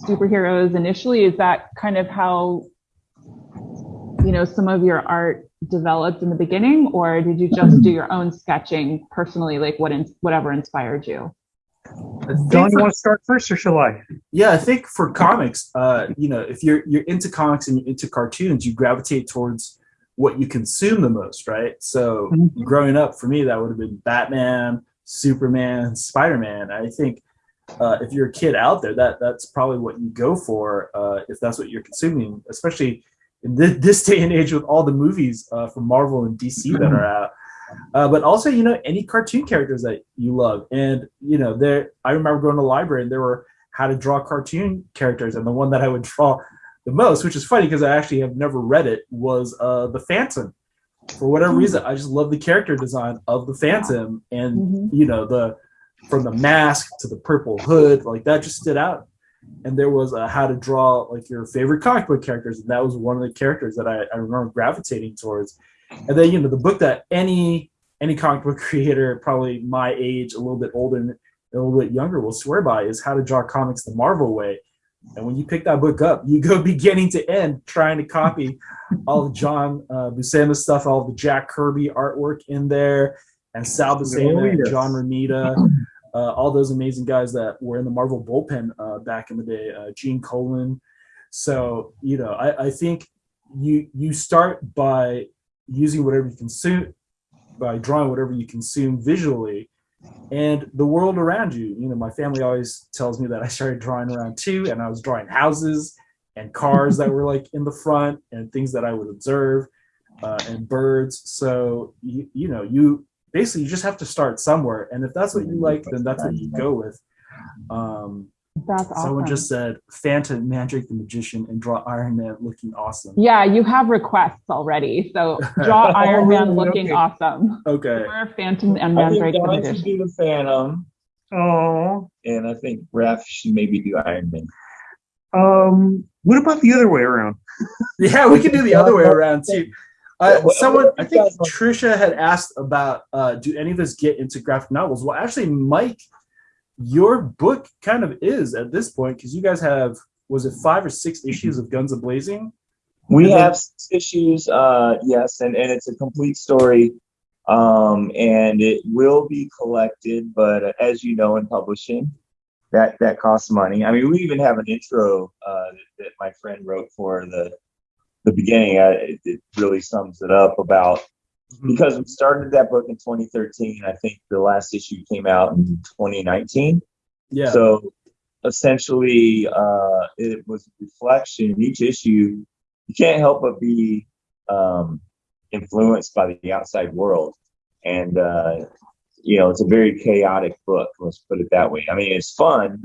superheroes initially? Is that kind of how, you know, some of your art developed in the beginning? Or did you just do your own sketching personally, like what, in, whatever inspired you? I think Don, you want to start first or shall I? Yeah, I think for comics, uh, you know, if you're you're into comics and you're into cartoons, you gravitate towards what you consume the most, right? So Mhm. growing up, for me, that would have been Batman, Superman, Spider Man. I think uh, if you're a kid out there, that that's probably what you go for uh, if that's what you're consuming, especially in thi- this day and age with all the movies uh, from Marvel and DC that are out. Uh, but also, you know, any cartoon characters that you love, and you know, there. I remember going to the library and there were how to draw cartoon characters, and the one that I would draw the most, which is funny because I actually have never read it, was uh, the Phantom. For whatever reason, I just love the character design of the Phantom, and Mhm. you know the from the mask to the purple hood, like that just stood out. And there was uh, how to draw like your favorite comic book characters, and that was one of the characters that I, I remember gravitating towards. And then you know the book that any any comic book creator, probably my age, a little bit older and a little bit younger, will swear by is How to Draw Comics the Marvel Way. And when you pick that book up, you go beginning to end trying to copy all the John uh, Buscema stuff, all the Jack Kirby artwork in there, and Sal Buscema, Oh, and. John Romita, all those amazing guys that were in the Marvel bullpen uh, back in the day, uh, Gene Colan. So you know, I, I think you you start by using whatever you consume, by drawing whatever you consume visually, and the world around you. You know, my family always tells me that I started drawing around two, and I was drawing houses and cars that were like in the front, and things that I would observe, uh, and birds. So you you know you basically you just have to start somewhere, and if that's what you like, then that's what you go with. Um, That's awesome. Someone just said Phantom, Mandrake the Magician, and draw Iron Man looking awesome. Yeah, you have requests already. So draw Iron Man looking Okay. awesome. Okay. Or Phantom and I think Mandrake the Don Magician. do the Phantom, Oh, and I think Raph should maybe do Iron Man. um, what about the other way around? Yeah, we can do the other way around too. Uh, someone, I think Trisha had asked about, uh, do any of us get into graphic novels? Well, actually, Mike, your book kind of is at this point because you guys have, was it five or six issues of Guns a Blazing? We have six issues, uh, yes, and, and it's a complete story. Um, and it will be collected, but uh, as you know, in publishing, that, that costs money. I mean, we even have an intro, uh, that, that my friend wrote for the, the beginning. Uh, it, it really sums it up about, because we started that book in 2013. I think the last issue came out in 2019. Yeah. So essentially, uh, it was a reflection. Each issue, you can't help but be um, influenced by the outside world, and uh, you know, it's a very chaotic book. Let's put it that way. I mean, it's fun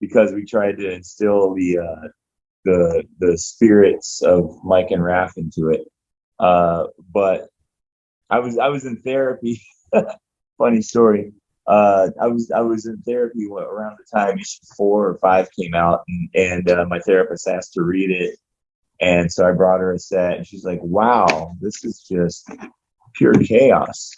because we tried to instill the uh, the the spirits of Mike and Raph into it. Uh, but I was I was in therapy. Funny story. Uh, I was I was in therapy around the time issue four or five came out, and, and uh, my therapist asked to read it, and so I brought her a set, and she's like, "Wow, this is just pure chaos."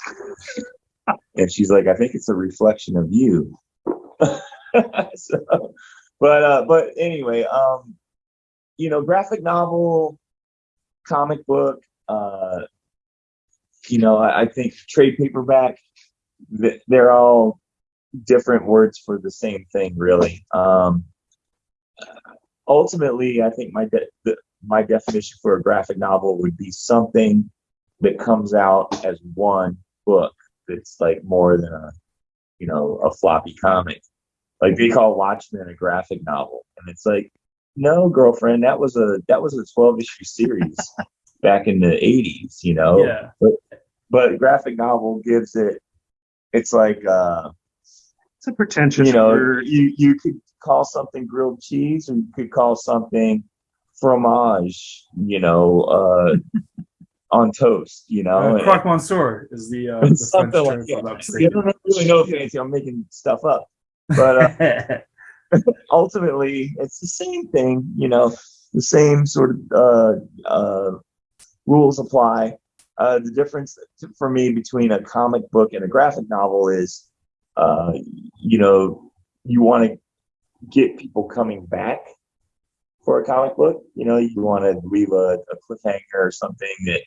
and she's like, "I think it's a reflection of you." so, but uh, but anyway, um, you know, graphic novel, comic book, uh, you know, I, I think trade paperback, they're all different words for the same thing, really. Um, ultimately, I think my de- my definition for a graphic novel would be something that comes out as one book that's like more than a you know a floppy comic like they call watchmen a graphic novel and it's like no girlfriend that was a that was a 12 issue series back in the 80s you know Yeah. but but graphic novel gives it it's like uh It's a pretentious you know word. you you could call something grilled cheese or you could call something fromage you know uh on toast you know Uh, Croque Monsieur is the, uh, the French term like that. I don't really know if anything. I'm making stuff up, but uh, ultimately, it's the same thing. You know, the same sort of uh, uh, rules apply. Uh, the difference for me between a comic book and a graphic novel is, uh, you know, you want to get people coming back for a comic book. You know, you want to leave a, a cliffhanger or something that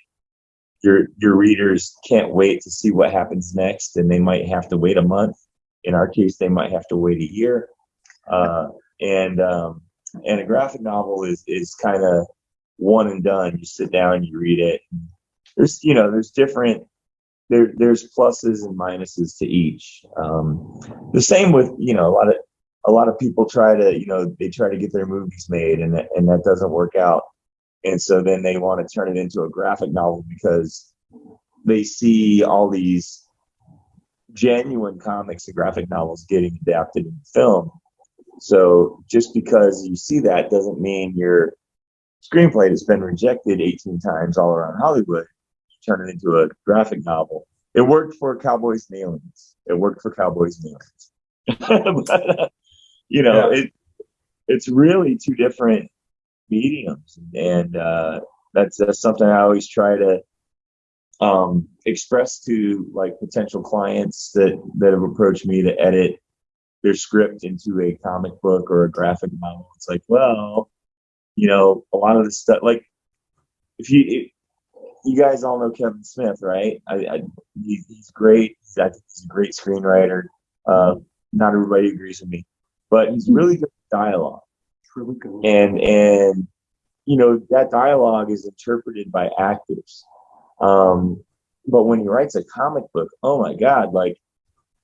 your your readers can't wait to see what happens next, and they might have to wait a month. In our case, they might have to wait a year. Uh, and um, and a graphic novel is is kind of one and done. You sit down, you read it. There's you know there's different there there's pluses and minuses to each. Um, the same with you know a lot of a lot of people try to you know they try to get their movies made and and that doesn't work out and so then they want to turn it into a graphic novel because they see all these genuine comics and graphic novels getting adapted in film so just because you see that doesn't mean your screenplay has been rejected 18 times all around hollywood. Turn it into a graphic novel. It worked for cowboys and aliens. It worked for cowboys and aliens. But, uh, you know it it's really two different mediums. And uh that's that's something i always try to um express to like potential clients that that have approached me to edit their script into a comic book or a graphic novel it's like well you know a lot of the stuff like if you if, you guys all know kevin smith right? I, I he, he's great he's, I think he's a great screenwriter uh not everybody agrees with me but he's really good at dialogue. Really good. and and you know that dialogue is interpreted by actors um but when he writes a comic book oh my god like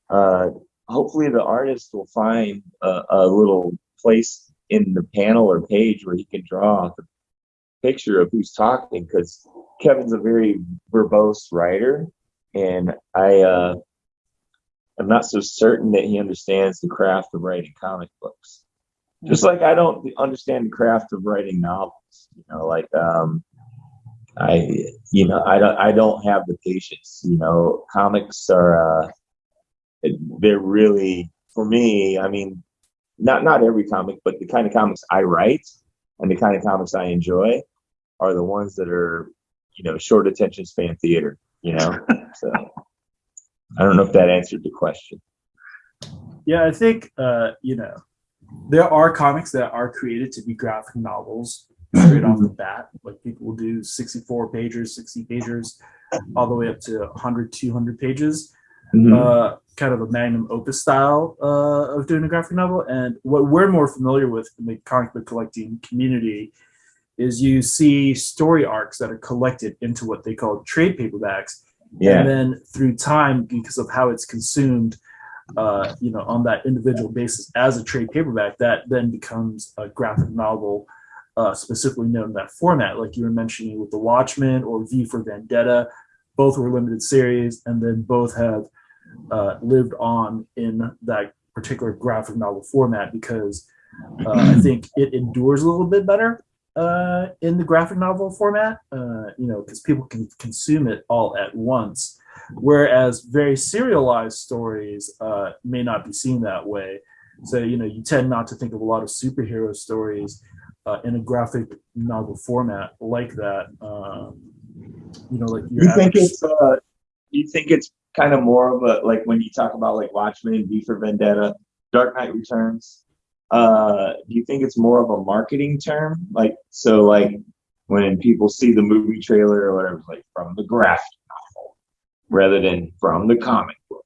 uh hopefully the artist will find a, a little place in the panel or page where he can draw the picture of who's talking because kevin's a very verbose writer and i uh i'm not so certain that he understands the craft of writing comic books just like I don't understand the craft of writing novels. You know, like um, I, you know, I don't, I don't have the patience. You know, comics are, uh, they're really for me. I mean, not not every comic, but the kind of comics I write and the kind of comics I enjoy are the ones that are, you know, short attention span theater. You know, so I don't know if that answered the question. Yeah, I think uh, you know there are comics that are created to be graphic novels straight off the bat. Like people will do 64 pages, 60 pages, all the way up to 100, 200 pages. Mhm. Uh, kind of a magnum opus style uh, of doing a graphic novel. And what we're more familiar with in the comic book collecting community is you see story arcs that are collected into what they call trade paperbacks yeah. and then through time because of how it's consumed uh, you know on that individual basis as a trade paperback that then becomes a graphic novel uh, specifically known in that format, like you were mentioning with The Watchmen or V for Vendetta. Both were limited series, and then both have uh, lived on in that particular graphic novel format because uh, I think it endures a little bit better uh, in the graphic novel format, uh, you know, because people can consume it all at once. Whereas very serialized stories uh, may not be seen that way. So, you know, you tend not to think of a lot of superhero stories uh, in a graphic novel format like that. Um, you know, like You think it's uh, you think it's kind of more of a like when you talk about like Watchmen, V for Vendetta, Dark Knight Returns. Uh, do you think it's more of a marketing term? Like so, like when people see the movie trailer or whatever, like from the graphic novel rather than from the comic book.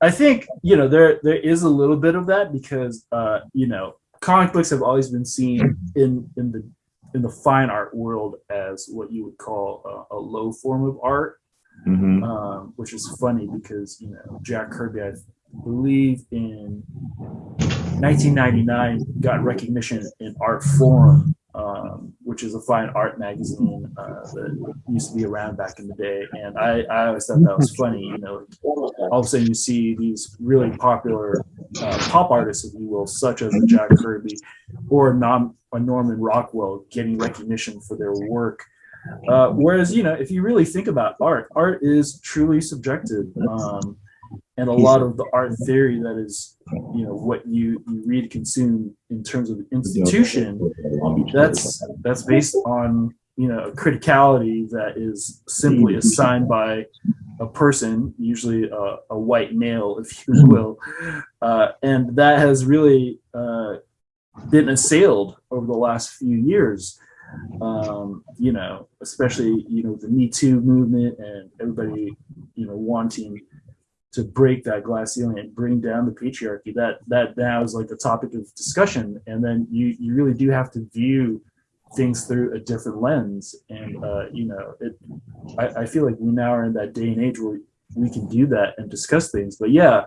I think you know there there is a little bit of that because uh, you know comic books have always been seen in in the in the fine art world as what you would call a, a low form of art, Mm-hmm. um, which is funny because you know Jack Kirby, I believe in 1999, got recognition in Artforum, um, which is a fine art magazine uh, that used to be around back in the day, and I I always thought that was funny, you know all of a sudden you see these really popular uh, pop artists, if you will, such as Jack Kirby or a Norman Rockwell getting recognition for their work. Uh, whereas, you know, if you really think about art, art is truly subjective. Um, and a lot of the art theory that is, you know, what you, you read, consume in terms of institution, that's that's based on you know a criticality that is simply assigned by a person usually a, a white male if you will uh, and that has really uh, been assailed over the last few years um, you know especially you know the me too movement and everybody you know wanting to break that glass ceiling and bring down the patriarchy. That that now is like the topic of discussion. And then you you really do have to view things through a different lens. And uh, you know it I, I feel like we now are in that day and age where we can do that and discuss things. But yeah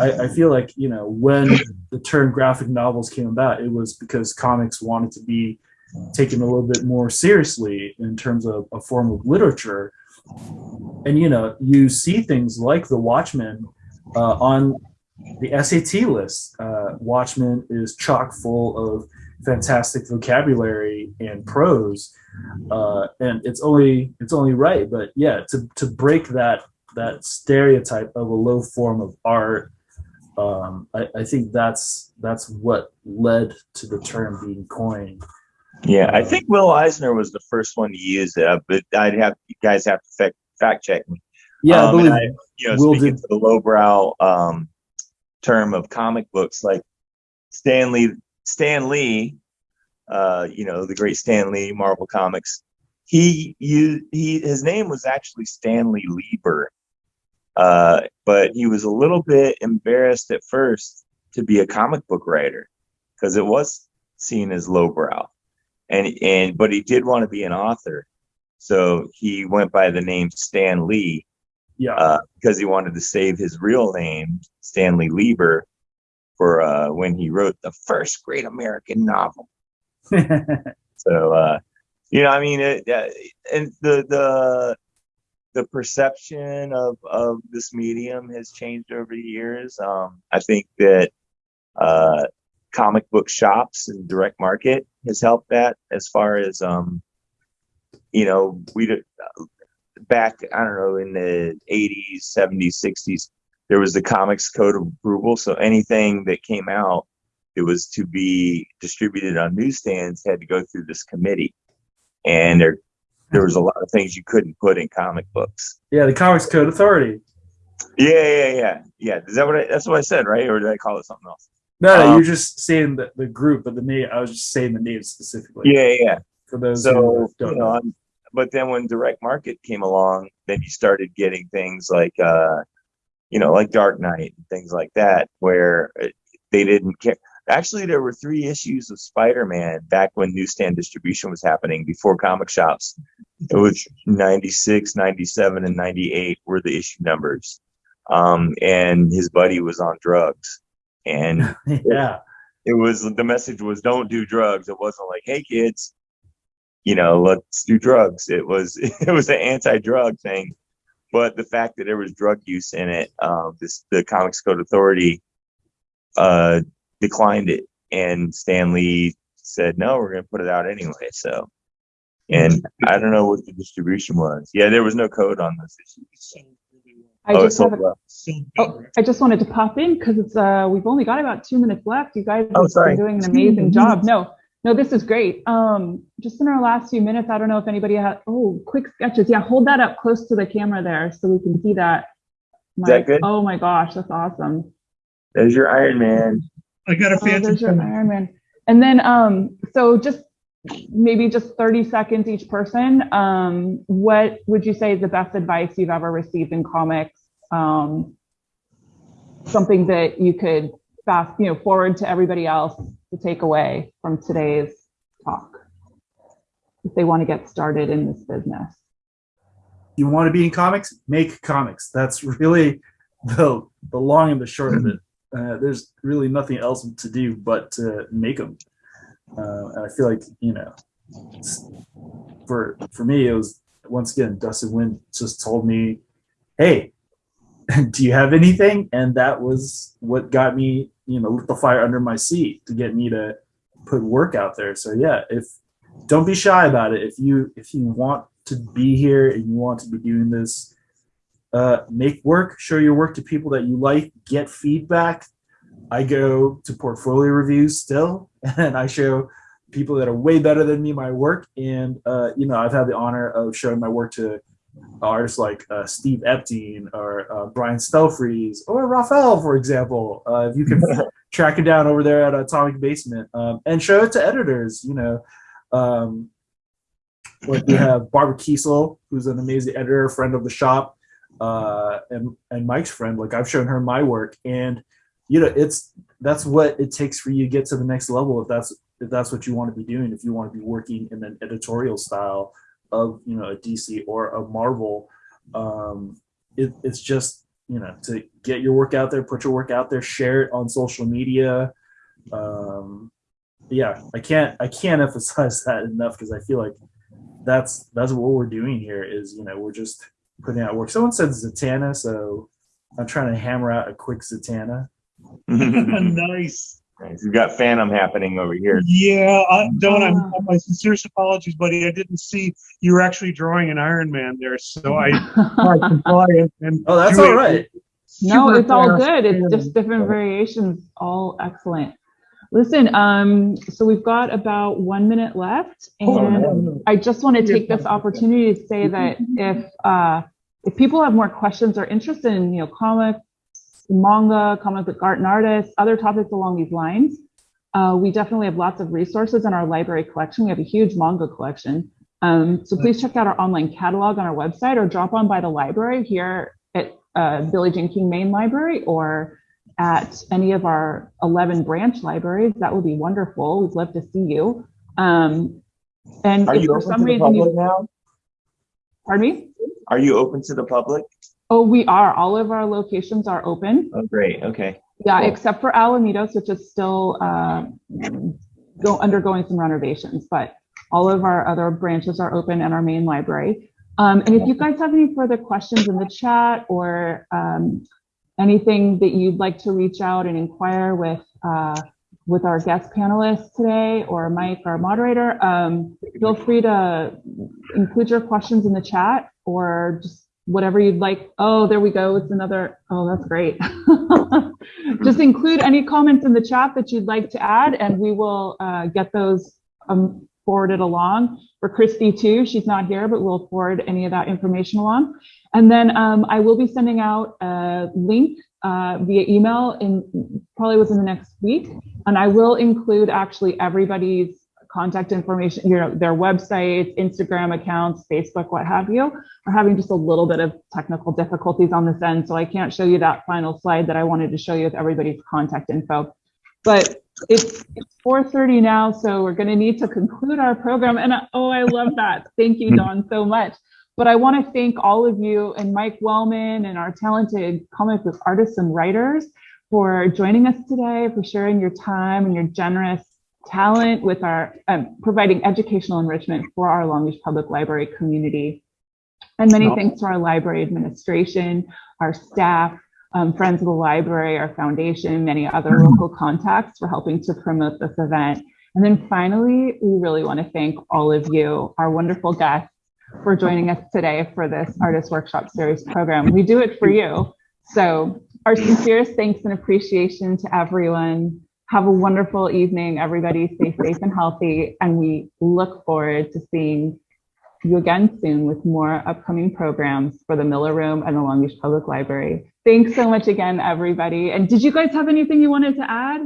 I, I feel like you know when the term graphic novels came about it was because comics wanted to be taken a little bit more seriously in terms of a form of literature. And you know you see things like the watchmen uh, on the sat list. Uh, watchmen is chock full of fantastic vocabulary and prose uh, and it's only it's only right but yeah to, to break that that stereotype of a low form of art um, I, I think that's that's what led to the term being coined Yeah, I think Will Eisner was the first one to use it, uh, but I'd have you guys have to fact, fact check me. yeah i Um, and believe I- You know, Will speaking did- to the lowbrow um, term of comic books, like Stanley, Stan Lee, uh, you know, the great Stan Lee, Marvel Comics. He used he his name was actually Stanley Lieber, uh, but he was a little bit embarrassed at first to be a comic book writer because it was seen as lowbrow, and and but he did want to be an author, so he went by the name Stan Lee yeah uh, because he wanted to save his real name, Stanley Lieber, for uh, when he wrote the first great American novel. So, uh, you know, I mean, it, uh, and the the the perception of of this medium has changed over the years. Um, I think that uh, comic book shops and direct market has helped that as far as um, you know, we did back, I don't know, in the 80s, 70s, 60s, there was the Comics Code of Approval. So anything that came out it was to be distributed on newsstands had to go through this committee. And there, there was a lot of things you couldn't put in comic books. yeah the comics code authority Yeah, yeah, yeah, yeah. Is that what I, that's what I said, right? Or did I call it something else? No, no Um, you're just saying the, the group but the name i was just saying the name specifically. Yeah, yeah, for those so who you don't know, know but then when direct market came along then you started getting things like uh you know like dark knight and things like that where uh, they didn't care. Actually there were three issues of spider-man back when newsstand distribution was happening before comic shops it was 96 97 and 98 were the issue numbers. Um and his buddy was on drugs and yeah it was the message was don't do drugs. It wasn't like, hey kids, you know, let's do drugs. It was it was an anti-drug thing, but the fact that there was drug use in it, um, this the Comics Code Authority uh, declined it, and Stan Lee said, "No, we're going to put it out anyway." So, and I don't know what the distribution was. Yeah, there was no code on this issue. I oh, just have a, oh, I just wanted to pop in because it's uh we've only got about two minutes left. You guys Oh, have sorry. been doing an amazing job. No, no, this is great. Um, just in our last few minutes, I don't know if anybody had oh quick sketches. Yeah, hold that up close to the camera there so we can see that. that good? Oh my gosh, that's awesome. There's your Iron Man. I got a Oh, there's your Iron Man. And then, um, so just maybe just 30 seconds each person. Um, what would you say is the best advice you've ever received in comics? Um, something that you could fast, you know, forward to everybody else to take away from today's talk if they want to get started in this business. You want to be in comics? Make comics. That's really the the long and the short of it. Uh, there's really nothing else to do but to make them. Uh, and I feel like you know, for for me, it was once again Dustin Nguyen just told me, "Hey, do you have anything?" And that was what got me, you know, lit the fire under my seat to get me to put work out there. So yeah, if don't be shy about it. If you if you want to be here and you want to be doing this, uh, make work, show your work to people that you like, get feedback. I go to portfolio reviews still, and I show people that are way better than me my work. And uh, you know, I've had the honor of showing my work to artists like uh, Steve Epting or uh, Brian Stelfreeze or Rafael, for example. Uh, if you can track it down over there at Atomic Basement um, and show it to editors, you know. Um, like we have Barbara Kesel, who's an amazing editor, friend of the shop, uh, and and Mike's friend. Like I've shown her my work, and you know, it's that's what it takes for you to get to the next level. If that's if that's what you want to be doing, if you want to be working in an editorial style of you know a DC or a Marvel, um, it, it's just you know to get your work out there, put your work out there, share it on social media. Um, yeah, I can't I can't emphasize that enough because I feel like that's that's what we're doing here is you know we're just putting out work. Someone said Zatanna, so I'm trying to hammer out a quick Zatanna. nice. Nice. We've got Phantom happening over here. Yeah, I, Don, I'm, Ah. my sincerest apologies, buddy. I didn't see you were actually drawing an Iron Man there, so I tried to draw it. And Oh, that's all right. it. No, it's all good. It's just different variations, all excellent. Listen, um, so we've got about one minute left Oh, and no. I just want to take this opportunity to say that if, uh, if people have more questions or interest in, you know, comics, manga, comic book art and artists, other topics along these lines, uh, we definitely have lots of resources in our library collection. We have a huge manga collection. Um, so please check out our online catalog on our website or drop on by the library here at uh, Billie Jean King Main Library or at any of our 11 branch libraries. That would be wonderful. We'd love to see you. Um, and Are if you for some reason you, now? pardon me? Are you open to the public? Oh, we are. All of our locations are open. Oh, great. Okay. Yeah, Cool. except for Alamitos, which is still uh, go undergoing some renovations, but all of our other branches are open and our main library. Um, and if you guys have any further questions in the chat or um, anything that you'd like to reach out and inquire with uh, with our guest panelists today or Mike, our moderator, um, feel free to include your questions in the chat or just whatever you'd like. Oh, there we go. It's another. Oh, that's great. Just include any comments in the chat that you'd like to add, and we will uh, get those um, forwarded along. For Christy too, she's not here, but we'll forward any of that information along. And then um, I will be sending out a link uh, via email in probably within the next week, and I will include actually everybody's contact information, you know, their websites, Instagram accounts, Facebook, what have you. We're having just a little bit of technical difficulties on this end, so I can't show you that final slide that I wanted to show you with everybody's contact info. But it's, it's 4.30 now, so we're gonna need to conclude our program. And oh, I love that. Thank you, mm-hmm. Don, so much. But I want to thank all of you and Mike Wellman and our talented comic book artists and writers for joining us today, for sharing your time and your generous talent, with our um, providing educational enrichment for our Long Beach Public Library community. And many No. thanks to our library administration, our staff, um, Friends of the Library, our foundation, many other local contacts for helping to promote this event. And then finally, we really want to thank all of you, our wonderful guests, for joining us today for this Artist Workshop Series program. We do it for you. So our sincerest thanks and appreciation to everyone. Have a wonderful evening, everybody. Stay safe and healthy. And we look forward to seeing you again soon with more upcoming programs for the Miller Room and the Long Beach Public Library. Thanks so much again, everybody. And did you guys have anything you wanted to add?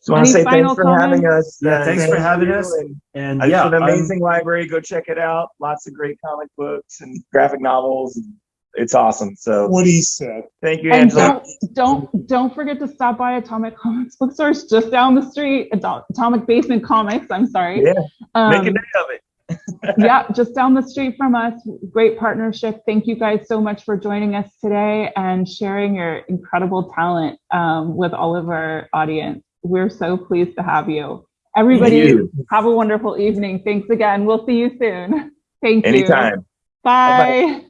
So I want Any to say final thanks for having comments? us. Yeah, Uh, thanks for having us. and And It's yeah, an I'm- amazing library. Go check it out. Lots of great comic books and graphic novels. It's awesome. So What he said. thank you, And Angela. don't, don't, don't forget to stop by Atomic Comics bookstores just down the street, Ato- Atomic Basement Comics, I'm sorry. Yeah, make a Um, day of it. yeah, just down the street from us. Great partnership. Thank you guys so much for joining us today and sharing your incredible talent um, with all of our audience. We're so pleased to have you. Everybody, you. have a wonderful evening. Thanks again. We'll see you soon. Thank you. Anytime. Bye.